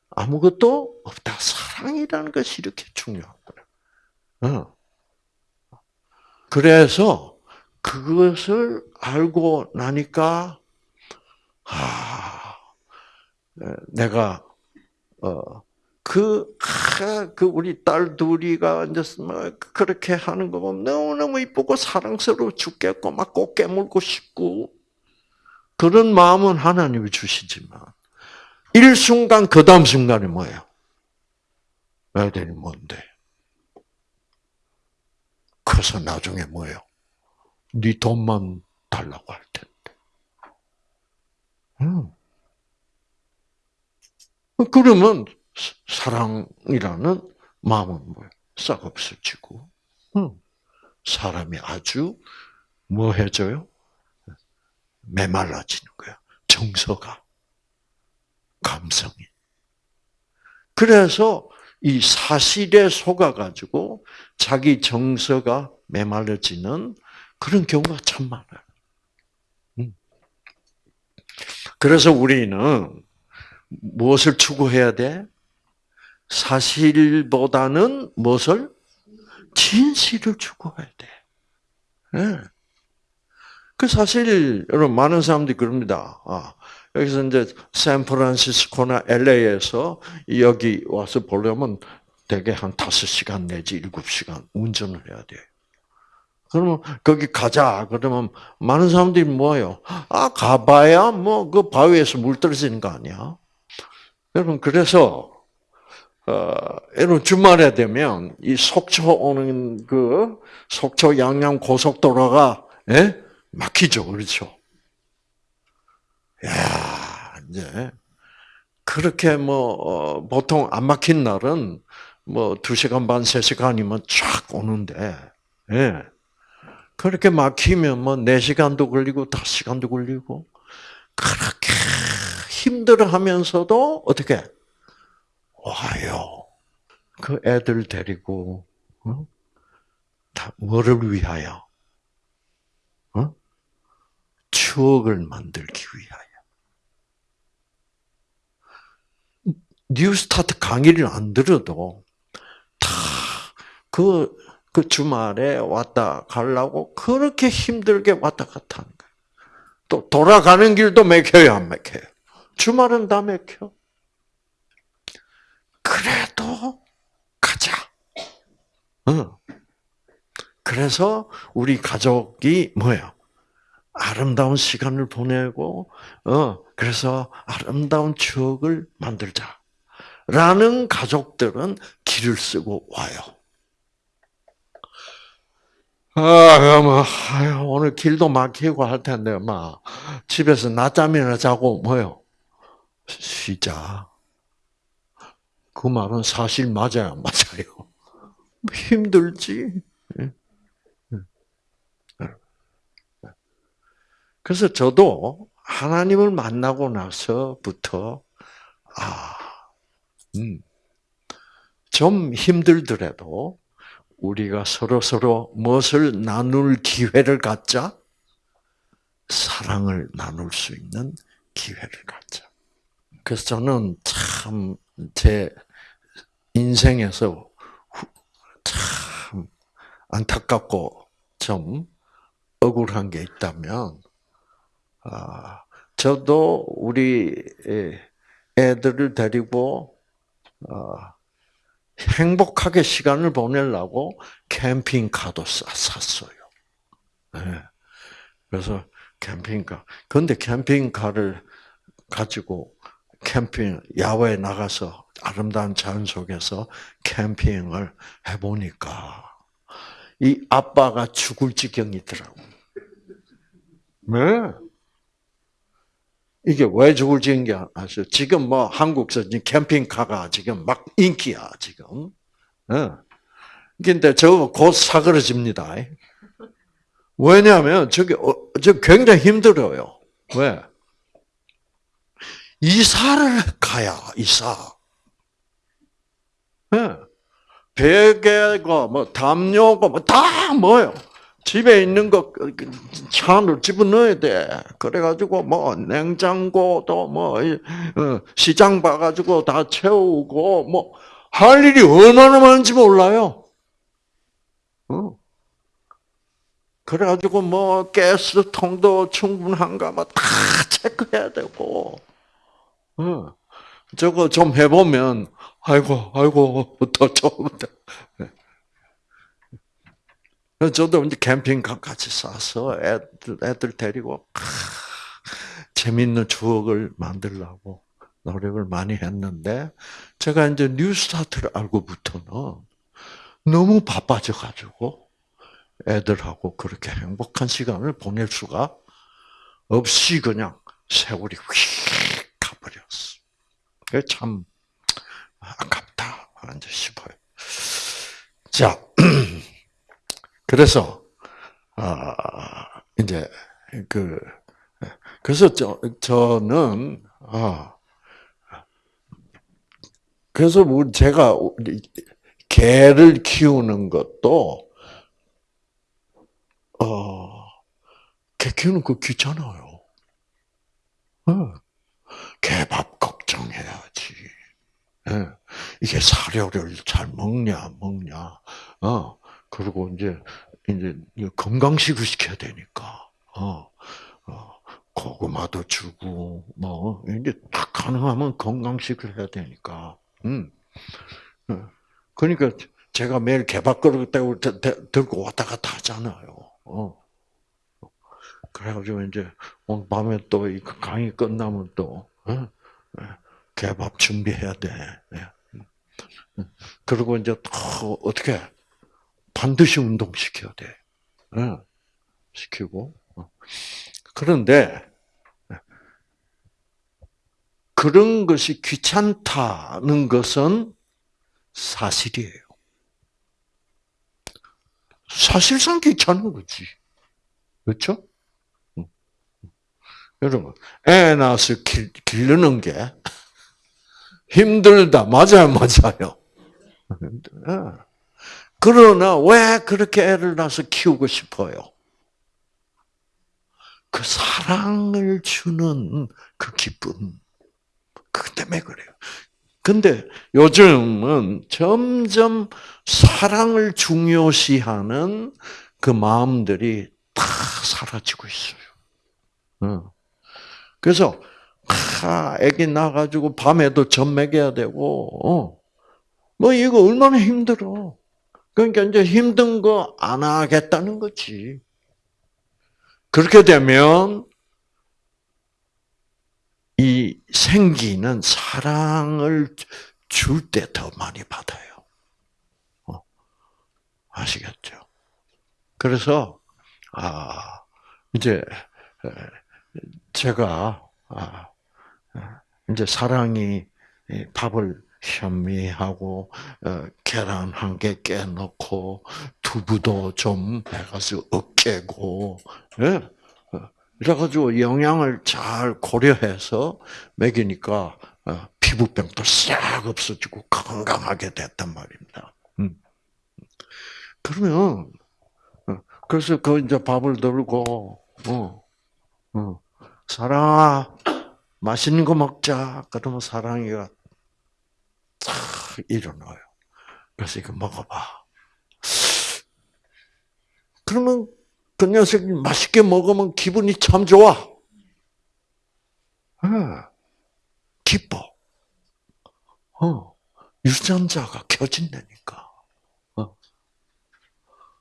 아무것도 없다. 사랑이라는 것이 이렇게 거야. 어. 그래서 그것을 알고 나니까 아 내가 어그 그 우리 딸 둘이가 이제 뭐 그렇게 하는 거 보면 너무 너무 이쁘고 사랑스러워 죽겠고 막 꼭 깨물고 싶고 그런 마음은 하나님이 주시지만 일순간 그 다음 순간이 뭐예요? 애들이 뭔데? 커서 나중에 뭐예요? 네 돈만 달라고 할 텐데. 음. 그러면 사랑이라는 마음은 뭐예요? 싹 없어지고, 음. 사람이 아주 뭐 해져요? 메말라지는 거야. 정서가, 감성이. 그래서 이 사실에 속아가지고 자기 정서가 메말라지는 그런 경우가 참 많아요. 음. 그래서 우리는 무엇을 추구해야 돼? 사실보다는 무엇을? 진실을 추구해야 돼. 네. 그 사실 여러분 많은 사람들이 그럽니다. 아, 그래서 이제 샌프란시스코나 LA에서 여기 와서 보려면 대개 한 5시간 내지 7시간 운전을 해야 돼요. 그러면 거기 가자. 그러면 많은 사람들이 뭐예요? 아, 가봐야 뭐 그 바위에서 물 떨어지는 거 아니야? 여러분, 그래서, 어, 여러분 주말에 되면 이 속초 오는 그 속초 양양 고속도로가, 예? 막히죠. 그렇죠? 야 이제, 그렇게 뭐, 어, 보통 안 막힌 날은 뭐, 두 시간 반, 세 시간이면 쫙 오는데, 예. 그렇게 막히면 뭐 4시간도 걸리고 5시간도 걸리고 그렇게 힘들어 하면서도 어떻게 와요. 그 애들 데리고 어? 다 뭐를 위하여? 어? 추억을 만들기 위하여. 뉴스타트 강의를 안 들어도 다 그 그 주말에 왔다 가려고 그렇게 힘들게 왔다 갔다 하는 거예요. 또 돌아가는 길도 맥혀요, 안 맥혀요? 주말은 다 맥혀. 그래도 가자. 응. 그래서 우리 가족이 뭐예요? 아름다운 시간을 보내고, 어, 그래서 아름다운 추억을 만들자. 라는 가족들은 길을 쓰고 와요. 아, 뭐, 아유, 오늘 길도 막히고 할 텐데, 막, 집에서 낮잠이나 자고, 뭐요? 쉬자. 그 말은 사실 맞아요, 맞아요? 힘들지. 예. 예. 그래서 저도 하나님을 만나고 나서부터, 아, 음, 좀 힘들더라도, 우리가 서로 서로 무엇을 나눌 기회를 갖자? 사랑을 나눌 수 있는 기회를 갖자. 그래서 저는 참 제 인생에서 참 안타깝고 좀 억울한 게 있다면, 아, 저도 우리 애들을 데리고 아, 행복하게 시간을 보내려고 캠핑카도 샀어요. 네. 그래서 캠핑카. 그런데 캠핑카를 가지고 캠핑, 야외에 나가서 아름다운 자연 속에서 캠핑을 해보니까 이 아빠가 죽을 지경이더라고. 네. 이게 왜 죽을 지은 게 아시죠? 지금 뭐 한국에서 캠핑카가 지금 막 인기야, 지금. 예. 근데 저거 곧 사그러집니다. 왜냐하면 저게, 어, 저 굉장히 힘들어요. 왜? 이사를 가야, 이사. 예. 베개가, 뭐, 담요가, 뭐, 다 뭐요? 집에 있는 거차 안으로 집어넣어야 돼. 그래가지고 뭐 냉장고도 뭐 어, 시장 봐가지고 다 채우고 뭐 할 일이 얼마나 많은지 몰라요. 어. 그래가지고 뭐 가스통도 충분한가 뭐다 체크해야 되고. 어. 저거 좀 해보면 아이고 아이고 더 좀. 저도 이제 캠핑카 같이 싸서 애들, 애들 데리고 아, 재밌는 추억을 만들려고 노력을 많이 했는데 제가 이제 뉴스타트를 알고부터는 너무 바빠져 가지고 애들하고 그렇게 행복한 시간을 보낼 수가 없이 그냥 세월이 휙 가버렸어. 그게 참 아깝다 싶어요. 자. 그래서 아 이제 그 그래서 저 저는 아 그래서 뭐 제가 개를 키우는 것도 어개 키우는 거 귀찮아요. 어. 개밥 걱정해야지. 예. 이게 사료를 잘 먹냐 먹냐. 어. 그리고 이제 이제 건강식을 시켜야 되니까 어, 어 고구마도 주고 뭐 이제 딱 가능하면 건강식을 해야 되니까. 음. 어. 그러니까 제가 매일 개밥그릇 들고 왔다 갔다 하잖아요. 어. 그래가지고 이제 오늘 밤에 또 이 강의 끝나면 또 어? 예. 개밥 준비해야 돼. 예. 그리고 이제 또 어떻게 반드시 운동 시켜야 돼. 예. 시키고 어. 그런데 그런 것이 귀찮다는 것은 사실이에요. 사실상 귀찮은 거지. 그렇죠? 여러분, 애 낳아서 기, 기르는 게 힘들다. 맞아요, 맞아요. 그러나 왜 그렇게 애를 낳아서 키우고 싶어요? 그 사랑을 주는 그 기쁨. 그 때문에 그래요. 근데 요즘은 점점 사랑을 중요시하는 그 마음들이 다 사라지고 있어요. 그래서 아, 애기 낳아가지고 밤에도 젖 먹여야 되고, 어. 뭐 이거 얼마나 힘들어. 그러니까 이제 힘든 거 안 하겠다는 거지. 그렇게 되면 이 생기는 사랑을 줄 때 더 많이 받아요. 어. 아시겠죠? 그래서 아 이제 제가 아, 이제 사랑이 밥을 현미하고 어, 계란 한 개 깨놓고 두부도 좀 해가지고 으깨고 예? 그래가지고 영양을 잘 고려해서 먹이니까 어, 피부병도 싹 없어지고 건강하게 됐단 말입니다. 음. 그러면 어, 그래서 그 이제 밥을 들고 어, 어, 사랑아 맛있는 거 먹자. 그러면 사랑이가 탁 일어나요. 그래서 이거 먹어봐. 그러면 그 녀석이 맛있게 먹으면 기분이 참 좋아. 네. 기뻐. 어. 유전자가 켜진다니까. 어.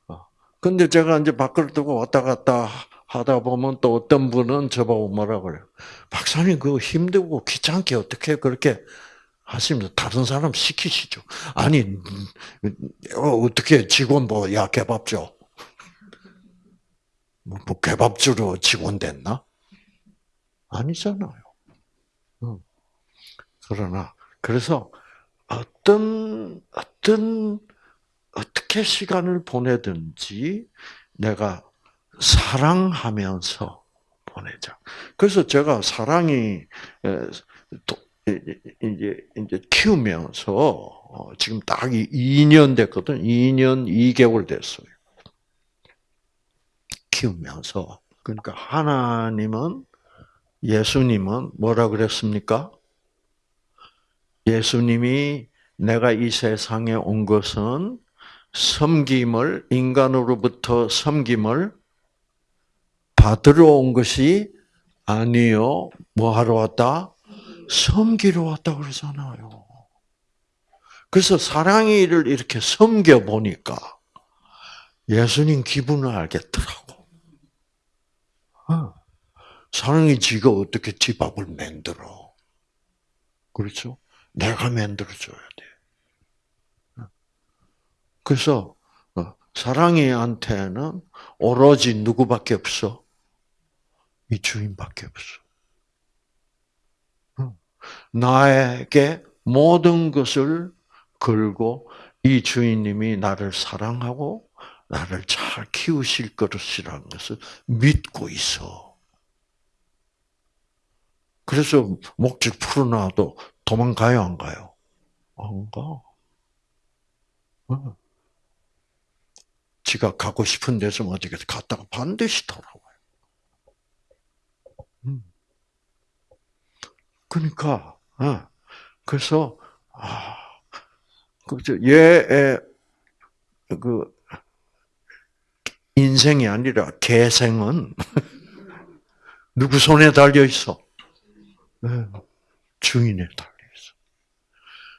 어. 근데 제가 이제 밖을 두고 왔다 갔다 하다 보면 또 어떤 분은 저보고 뭐라 그래요. 박사님, 그거 힘들고 귀찮게 어떻게 그렇게 하시면서 다른 사람 시키시죠. 아니, 어, 어떻게 직원 뭐, 야, 개밥 줘. 뭐, 뭐 개밥 주로 직원 됐나? 아니잖아요. 그러나 그래서 어떤 어떤 어떻게 시간을 보내든지 내가 사랑하면서 보내자. 그래서 제가 사랑이 이제 이제 키우면서 어, 지금 딱 2년 됐거든. 2년 2개월 됐어요. 키우면서 그러니까 하나님은 예수님은 뭐라 그랬습니까? 예수님이 내가 이 세상에 온 것은 섬김을 인간으로부터 섬김을 받으러 온 것이 아니요. 뭐 하러 왔다? 섬기러 왔다 그러잖아요. 그래서 사랑이를 이렇게 섬겨 보니까 예수님 기분을 알겠더라고. 어. 사랑이 지가 어떻게 지 밥을 만들어. 그렇죠? 내가 만들어줘야 돼. 어. 그래서 어, 사랑이한테는 오로지 누구밖에 없어? 이 주인밖에 없어. 나에게 모든 것을 걸고 이 주인님이 나를 사랑하고 나를 잘 키우실 것이라는 것을 믿고 있어. 그래서 목적 풀어놔도 도망가요, 안 가요? 안 가. 어. 지가 가고 싶은 데서 어디 갔다가 반드시 돌아와요. 음. 그러니까, 어. 그래서, 아, 그, 얘의, 그, 인생이 아니라 개생은 누구 손에 달려 있어? 네. 주인에 달려 있어.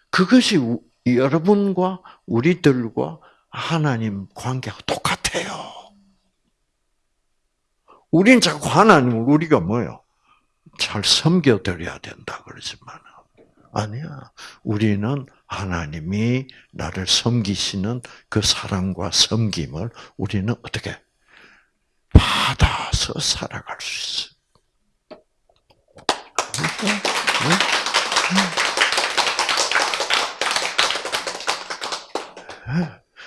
그것이 여러분과 우리들과 하나님 관계가 똑같아요. 우린 자꾸 하나님을 우리가 뭐요? 잘 섬겨드려야 된다 그러지만 아니야. 우리는 하나님이 나를 섬기시는 그 사랑과 섬김을 우리는 어떻게 받아서 살아갈 수 있어.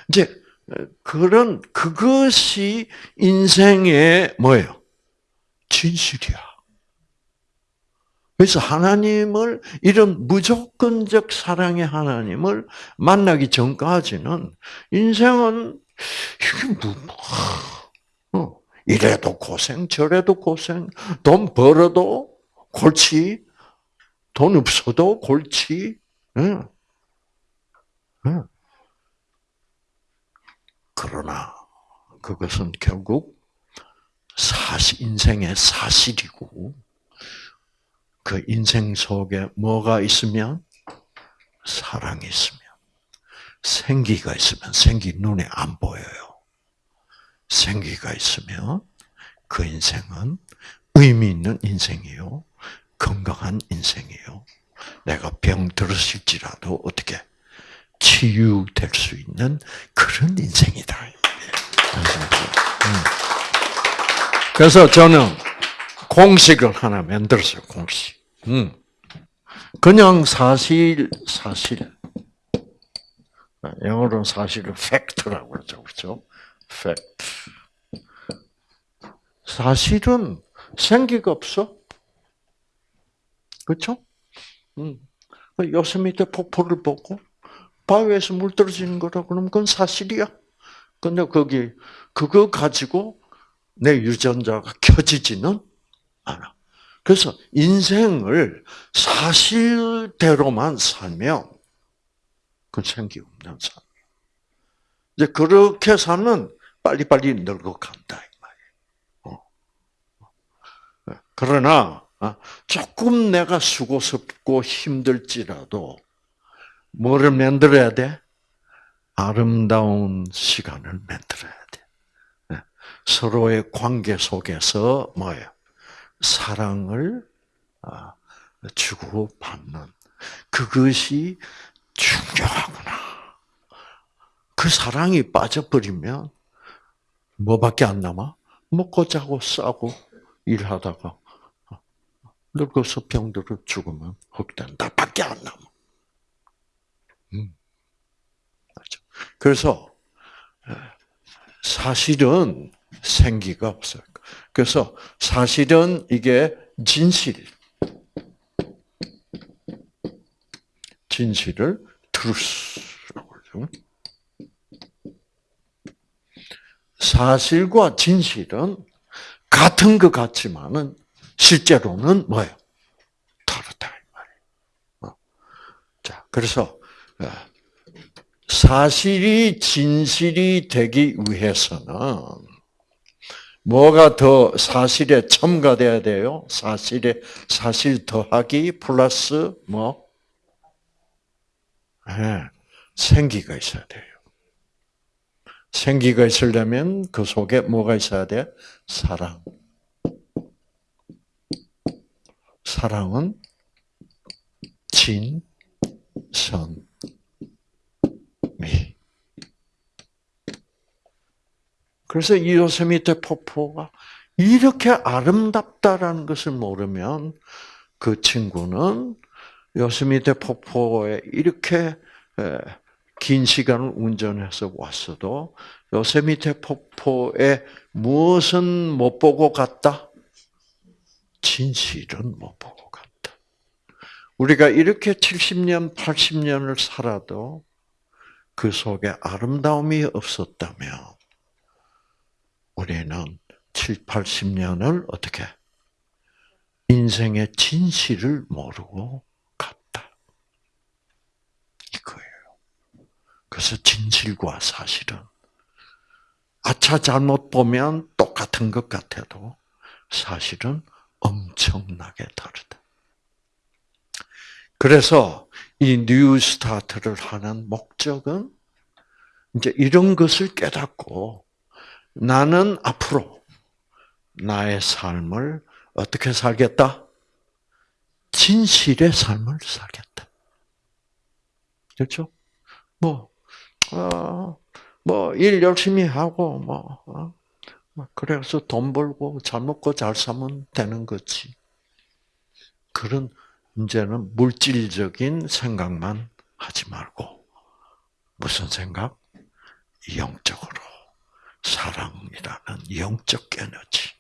이제 그런 그것이 인생의 뭐예요? 진실이야. 그래서 하나님을 이런 무조건적 사랑의 하나님을 만나기 전까지는 인생은 이게 뭐, 어, 이래도 고생 저래도 고생 돈 벌어도 골치 돈 없어도 골치 응. 응. 그러나 그것은 결국 사실, 인생의 사실이고, 그 인생 속에 뭐가 있으면? 사랑이 있으면, 생기가 있으면, 생기 눈에 안 보여요. 생기가 있으면 그 인생은 의미 있는 인생이요. 건강한 인생이요. 내가 병 들었을지라도 어떻게 치유될 수 있는 그런 인생이다. 음. 그래서 저는 공식을 하나 만들었어요. 공식. 음. 그냥 사실 사실 영어로는 사실을 팩트라고 그러죠, 그렇죠? 팩트. 사실은 생기가 없어. 그렇죠? 음. 요세미테 폭포를 보고 바위에서 물 떨어지는 거라 그러면 그건 사실이야. 근데 거기 그거 가지고 내 유전자가 켜지지는 않아. 그래서 인생을 사실대로만 살면 그건 생기 없는 삶. 이제 그렇게 살면 빨리빨리 늙어간다 이 말이에요. 어. 그러나 어, 조금 내가 수고스럽고 힘들지라도 뭐를 만들어야 돼? 아름다운 시간을 만들어야 돼. 네. 서로의 관계 속에서 뭐예요? 사랑을 아, 주고 받는 그것이 중요하구나. 그 사랑이 빠져버리면 뭐밖에 안 남아? 먹고 자고 싸고 일하다가 늙어서 병들어 죽으면 흑된다 밖에 안 남아. 음. 그래서 사실은 생기가 없어요. 그래서 사실은 이게 진실, 진실을 truth라고 그러죠. 사실과 진실은 같은 것 같지만은 실제로는 뭐예요? 다르다 이 말이에요. 어. 자, 그래서 사실이 진실이 되기 위해서는 뭐가 더 사실에 첨가돼야 돼요? 사실에 사실 더하기 플러스 뭐? 네, 생기가 있어야 돼요. 생기가 있으려면 그 속에 뭐가 있어야 돼? 사랑. 사랑은 진, 선, 그래서 이 요세미테 폭포가 이렇게 아름답다라는 것을 모르면 그 친구는 요세미테 폭포에 이렇게 긴 시간을 운전해서 왔어도 요세미테 폭포에 무엇은 못 보고 갔다? 진실은 못 보고 갔다. 우리가 이렇게 70년, 80년을 살아도 그 속에 아름다움이 없었다면 우리는 7, 80년을 어떻게 인생의 진실을 모르고 갔다. 이거예요. 그래서 진실과 사실은 아차 잘못 보면 똑같은 것 같아도 사실은 엄청나게 다르다. 그래서 이 New Start를 하는 목적은 이제 이런 것을 깨닫고 나는 앞으로 나의 삶을 어떻게 살겠다? 진실의 삶을 살겠다. 그렇죠? 뭐, 어, 뭐, 일 열심히 하고, 뭐, 어, 그래서 돈 벌고 잘 먹고 잘 사면 되는 거지. 그런 이제는 물질적인 생각만 하지 말고 무슨 생각? 영적으로 사랑이라는 영적 에너지,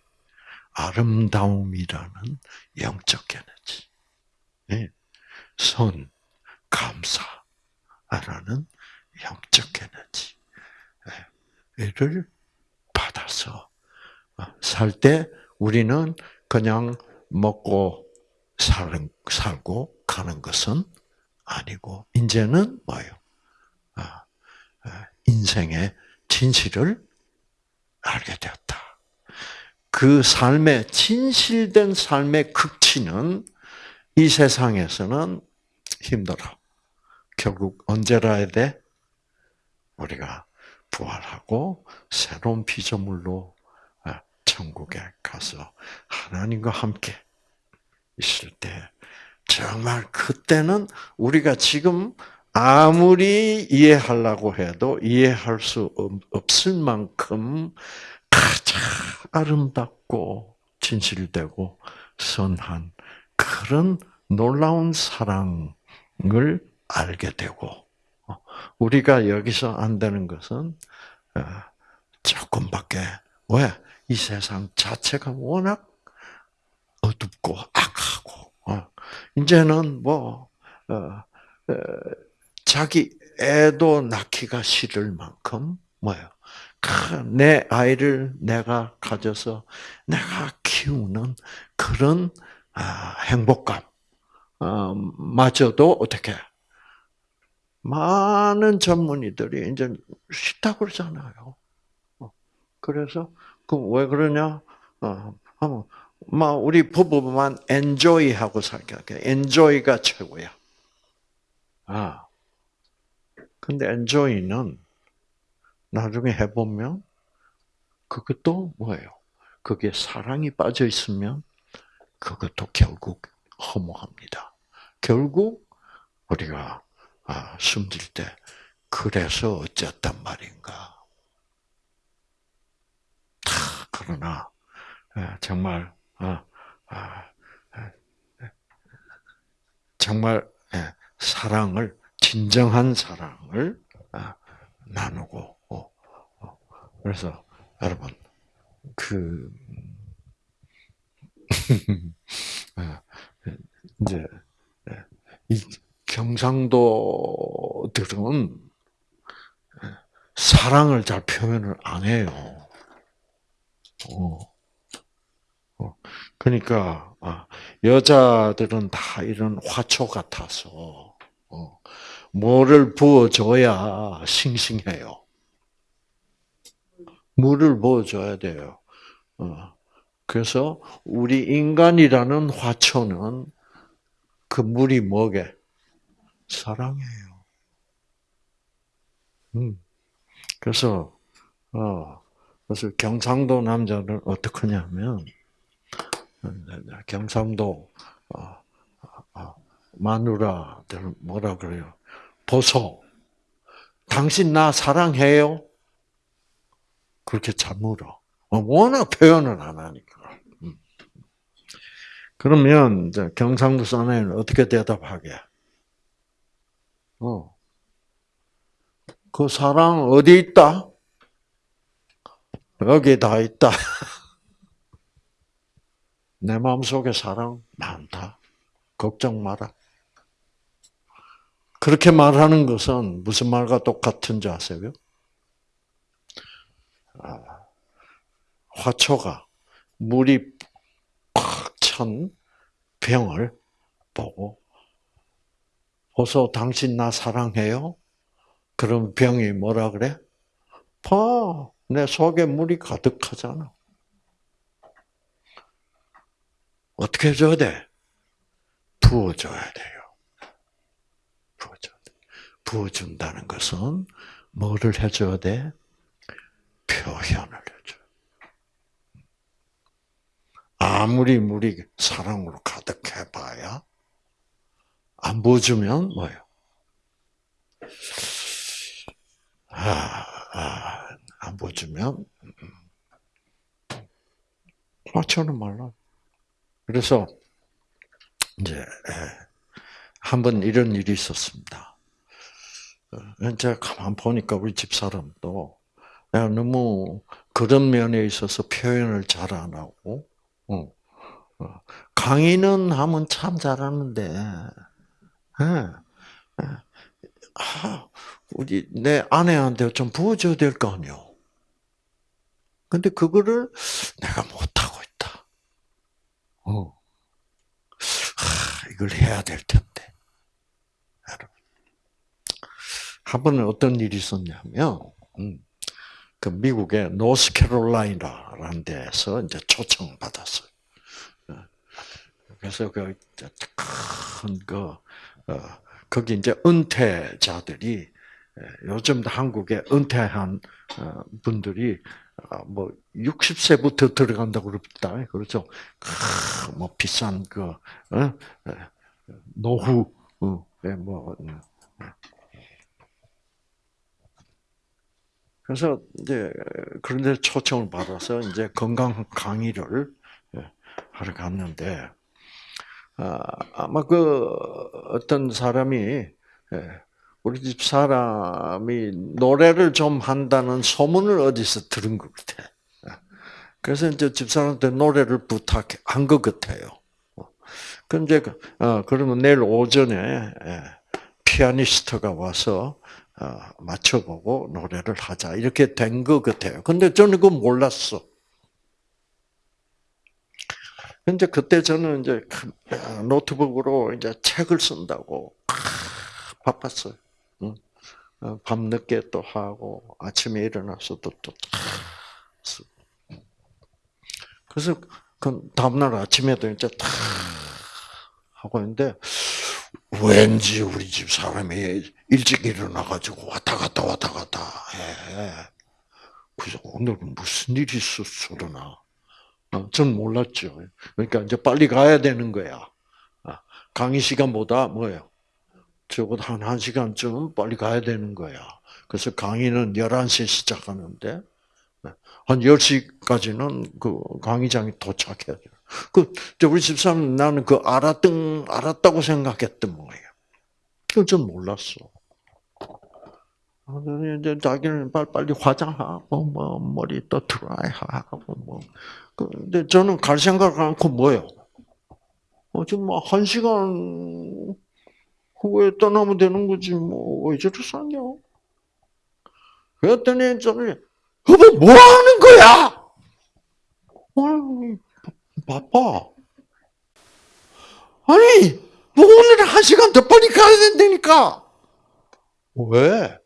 아름다움이라는 영적 에너지, 예. 선, 감사라는 영적 에너지를 받아서 살 때 우리는 그냥 먹고 사는, 살고 가는 것은 아니고 이제는 뭐예요? 아, 아, 인생의 진실을 알게 되었다. 그 삶의 진실된 삶의 극치는 이 세상에서는 힘들어. 결국 언제라 야 돼? 우리가 부활하고 새로운 피조물로 아, 천국에 가서 하나님과 함께 있을 때 정말 그때는 우리가 지금 아무리 이해하려고 해도 이해할 수 없을 만큼 가장 아름답고 진실되고 선한 그런 놀라운 사랑을 알게 되고 어, 우리가 여기서 안 되는 것은 어, 조금밖에 왜? 이 세상 자체가 워낙 어둡고 악하고 어, 이제는 뭐 자기 애도 낳기가 싫을 만큼 뭐예요? 내 아이를 내가 가져서 내가 키우는 그런 아, 행복감 어, 마저도 어떻게 많은 전문의들이 이제 싫다고 그러잖아요. 어, 그래서 그왜 그러냐? 어, 막 우리 부부만 엔조이 하고 살게. 엔조이가 최고야. 아. 근데 엔조이는 나중에 해보면 그것도 뭐예요? 그게 사랑이 빠져 있으면 그것도 결국 허무합니다. 결국 우리가 아, 숨질 때 그래서 어쨌단 말인가. 그러나 예, 정말 아, 아, 정말 예, 사랑을 진정한 사랑을 나누고 어, 어. 그래서 여러분 그 이제 이 경상도들은 사랑을 잘 표현을 안 해요. 어. 어. 그러니까 아, 여자들은 다 이런 화초 같아서 뭐를 부어줘야 싱싱해요. 물을 부어줘야 돼요. 그래서 우리 인간이라는 화초는 그 물이 뭐게? 사랑해요. 음. 그래서, 어, 그래서 경상도 남자는 어떻게 하냐면, 경상도, 어, 어, 마누라들 뭐라 그래요? 보소. 당신 나 사랑해요? 그렇게 잘 물어. 어, 워낙 표현을 안 하니까. 음. 그러면 경상도 사내는 어떻게 대답하게? 어. 그 사랑 어디 있다? 여기 다 있다. 내 마음속에 사랑 많다. 걱정 마라. 그렇게 말하는 것은 무슨 말과 똑같은지 아세요? 아, 화초가 물이 꽉 찬 병을 보고 어서 당신 나 사랑해요? 그럼 병이 뭐라 그래? 봐, 내 속에 물이 가득하잖아. 어떻게 해줘야 돼? 부어줘야 돼요. 부어줘야 돼. 부어준다는 것은 뭐를 해줘야 돼? 표현을 해줘. 아무리 물이 사랑으로 가득해봐야 안 부어주면 뭐예요? 아, 아, 안 부어주면 맞춰는 말라. 그래서 이제 한 번 이런 일이 있었습니다. 어, 제가 가만 보니까 우리 집 사람도 너무 그런 면에 있어서 표현을 잘 안 하고, 어, 어, 강의는 하면 참 잘하는데, 예, 예. 아, 우리 내 아내한테 좀 부어줘야 될 거 아니요. 근데 그거를 내가 못하고 있다. 어. 하, 이걸 해야 될 텐데. 여러분. 한 번은 어떤 일이 있었냐면, 음, 그 미국의 노스캐롤라이나라는 데서 이제 초청을 받았어요. 어. 그래서 그, 큰, 그, 어, 거기 이제 은퇴자들이, 요즘 한국에 은퇴한 어, 분들이 뭐 60세부터 들어간다고 그럽니다. 그렇죠? 뭐 비싼 그 어? 노후 뭐 그래서 이제 그런데 초청을 받아서 이제 건강 강의를 하러 갔는데 아마 그 어떤 사람이 우리 집 사람이 노래를 좀 한다는 소문을 어디서 들은 것 같아. 그래서 이제 집사람한테 노래를 부탁한 것 같아요. 근데 어, 그러면 내일 오전에 예, 피아니스트가 와서 어, 맞춰보고 노래를 하자 이렇게 된 것 같아요. 근데 저는 그거 몰랐어. 근데 그때 저는 이제 노트북으로 이제 책을 쓴다고 바빴어요. 어, 밤늦게 또 하고 아침에 일어나서도 또 그래서 그 다음날 아침에도 이제 탁 하고 있는데 왠지 우리 집 사람이 일찍 일어나가지고 왔다 갔다 왔다 갔다 해. 그래서 오늘은 무슨 일이 있었어, 그러나. 어, 전 몰랐죠. 그러니까 이제 빨리 가야 되는 거야. 아, 강의 시간보다 뭐예요? 적어도 한 1시간쯤 빨리 가야 되는 거야. 그래서 강의는 11시에 시작하는데, 한 10시까지는 그 강의장이 도착해야 돼요. 그, 우리 집사람 나는 그 알았던, 알았다고 생각했던 거예요. 그건 전 몰랐어. 이제 자기는 빨리 화장하고, 뭐, 머리 또 드라이하고, 뭐. 근데 저는 갈 생각 않고 뭐요? 어, 지금 뭐한 시간 후에 떠나면 되는 거지, 뭐, 왜 저리 싸냐? 그랬더니 저는, 여보, 뭐 하는 거야? 아니, 바빠. 아니, 뭐 오늘 한 시간 더 빨리 가야 된다니까. 왜?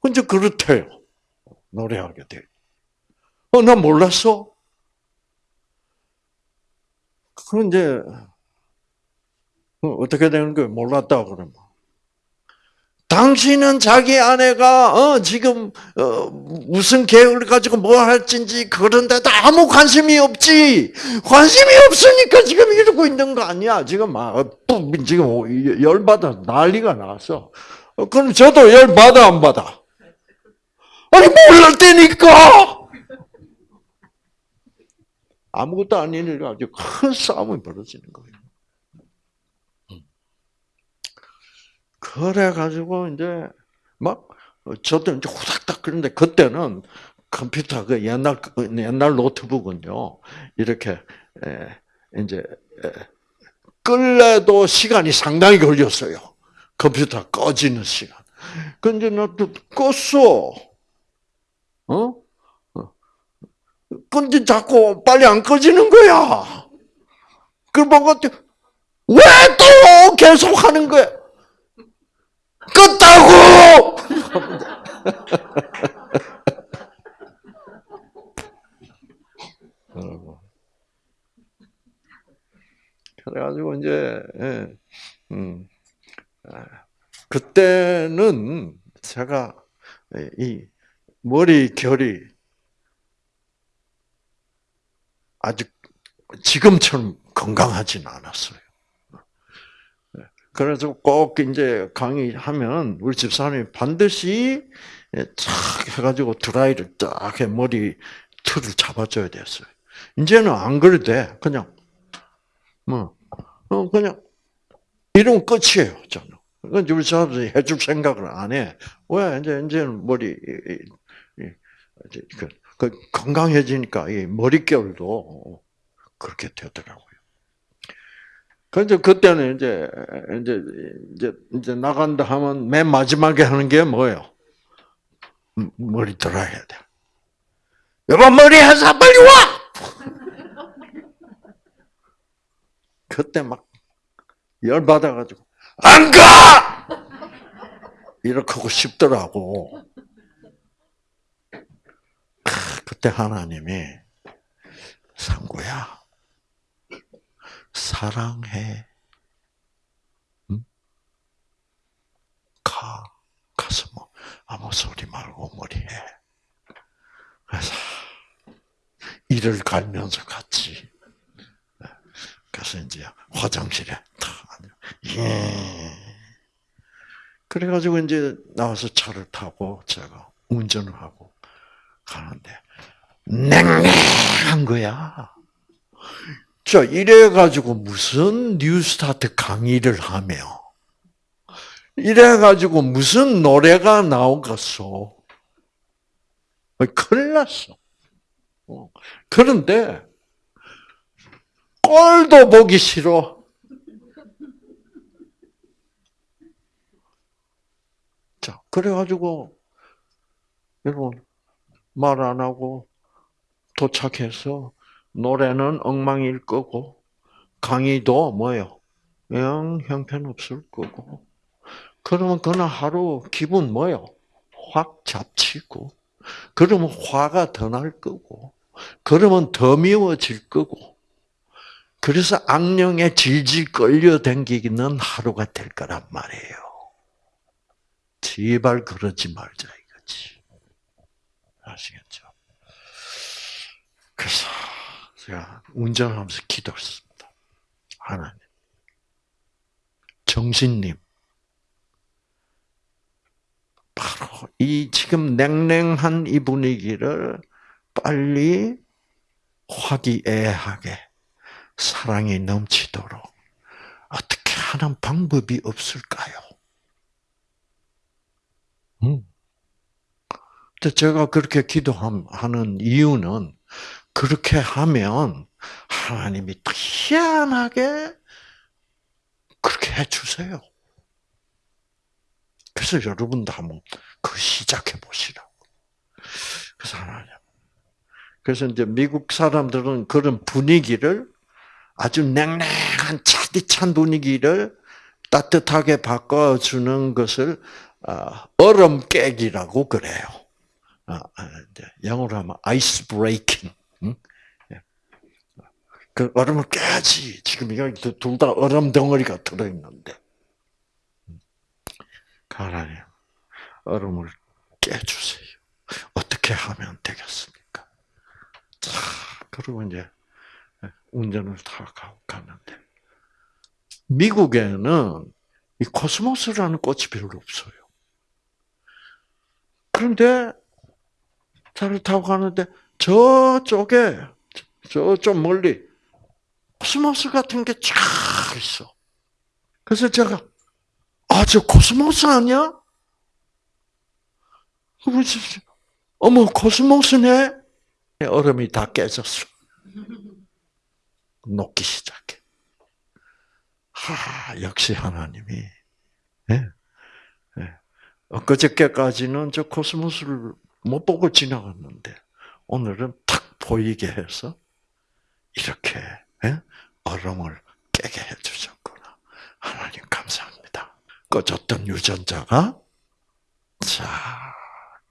근데 그렇대요. 노래하게 돼. 어, 나 몰랐어. 그런 이제 어, 어떻게 되는 거예요? 몰랐다 그러면. 당신은 자기 아내가 어, 지금 어, 무슨 계획을 가지고 뭐 할진지 그런 데도 아무 관심이 없지. 관심이 없으니까 지금 이러고 있는 거 아니야. 지금 막 어, 지금 열받아 난리가 났어. 어, 그럼 저도 열받아 안 받아? 아니 몰랐다니까. 아무것도 아닌 일 가지고 큰 싸움이 벌어지는 거예요. 그래가지고 이제 막 저도 이제 후닥닥 그런데 그때는 컴퓨터 그 옛날 옛날 노트북은요 이렇게 이제 끌래도 시간이 상당히 걸렸어요. 컴퓨터 꺼지는 시간. 근데 나도 껐어. 어? 근데 자꾸 빨리 안 꺼지는 거야. 그 보고 왜 또 계속 하는 거야? 끝다고! 그래가지고 이제 예, 음, 아, 그때는 제가 이 머리 결이 아직 지금처럼 건강하진 않았어요. 그래서 꼭 이제 강의하면 우리 집사람이 반드시 착 해가지고 드라이를 딱해 머리 틀을 잡아줘야 됐어요. 이제는 안 그래도 돼. 그냥 뭐 어, 그냥 이러면 끝이에요. 저는. 그건 우리 사람들이 해줄 생각을 안 해. 왜 이제 이제는 머리 그, 그 건강해지니까 이 머릿결도 그렇게 되더라고요. 그래서 그때는 이제 이제 이제 이제 나간다 하면 맨 마지막에 하는 게 뭐예요? 머리 들어야 돼. 여보 머리 해서 빨리 와. 그때 막 열 받아가지고 안 가. 이렇게 하고 싶더라고. 그때 하나님이 상구야 사랑해. 응? 가 가서 뭐 아무 소리 말고 머리해. 그래서 이를 갈면서 같이. 그래서 이제 화장실에 탁 예. 그래가지고 이제 나와서 차를 타고 제가 운전을 하고 가는데 냉랭한 거야. 자, 이래가지고 무슨 뉴스타트 강의를 하며, 이래가지고 무슨 노래가 나오겠어. 큰일 났어. 어. 그런데, 꼴도 보기 싫어. 자, 그래가지고, 여러분, 말 안 하고 도착해서 노래는 엉망일 거고 강의도 뭐요? 영 형편없을 거고 그러면 그날 하루 기분 뭐요? 확 잡치고 그러면 화가 더 날 거고 그러면 더 미워질 거고 그래서 악령에 질질 끌려 댕기는 하루가 될 거란 말이에요. 제발 그러지 말자 이거지. 아시겠죠? 그래서 제가 운전하면서 기도했습니다. 하나님, 정신님, 바로 이 지금 냉랭한 이 분위기를 빨리 화기애애하게 사랑이 넘치도록 어떻게 하는 방법이 없을까요? 음. 제가 그렇게 기도하는 이유는 그렇게 하면 하나님이 희한하게 그렇게 해주세요. 그래서 여러분도 한번 그 시작해 보시라고. 그래서 하나님. 그래서 이제 미국 사람들은 그런 분위기를 아주 냉랭한 차디찬 분위기를 따뜻하게 바꿔주는 것을 아, 얼음 깨기라고 그래요. 아, 아, 영어로 하면 아이스 브레이킹. 예. 그 얼음을 깨야지. 지금 여기 둘 다 얼음 덩어리가 들어있는데. 하나님, 얼음을 깨주세요. 어떻게 하면 되겠습니까? 자, 그리고 이제 운전을 타고 갔는데, 미국에는 이 코스모스라는 꽃이 별로 없어요. 그런데 차를 타고 가는데 저쪽에 저쪽 멀리 코스모스 같은 게 쫙 있어. 그래서 제가 아 저 코스모스 아니야? 어머 코스모스네. 얼음이 다 깨졌어. 녹기 시작해. 하 역시 하나님이. 네. 네. 엊그저께까지는 저 코스모스를 못 보고 지나갔는데 오늘은 탁 보이게 해서 이렇게 예? 얼음을 깨게 해주셨구나. 하나님 감사합니다. 꺼졌던 유전자가 자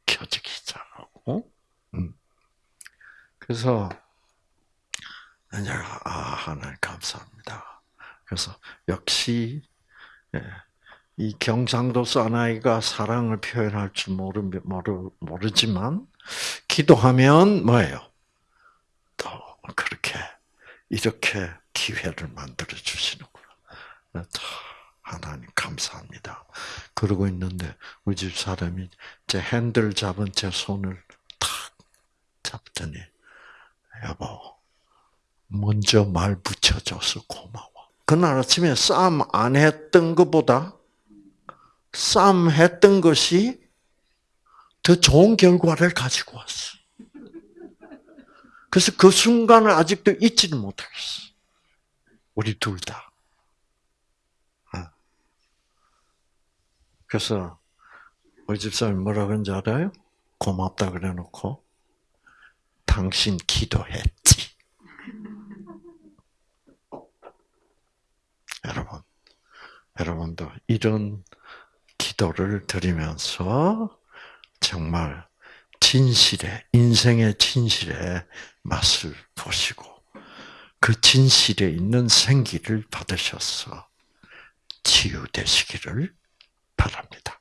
켜지기 시작하고 음. 그래서 이제 아 하나님 감사합니다. 그래서 역시 예, 이 경상도 사나이가 사랑을 표현할 줄 모르, 모르, 모르지만, 기도하면 뭐예요? 또 그렇게, 이렇게 기회를 만들어 주시는구나. 하나님 감사합니다. 그러고 있는데, 우리 집 사람이 제 핸들 잡은 제 손을 탁 잡더니, 여보, 먼저 말 붙여줘서 고마워. 그날 아침에 싸움 안 했던 것보다 싸움 했던 것이 더 좋은 결과를 가지고 왔어. 그래서 그 순간을 아직도 잊지는 못하겠어. 우리 둘 다. 어. 그래서 우리 집사람이 뭐라 그런지 알아요? 고맙다 그래 놓고 당신 기도했지. 여러분, 여러분도 이런 기도를 드리면서 정말 진실의, 인생의 진실의 맛을 보시고 그 진실에 있는 생기를 받으셔서 치유되시기를 바랍니다.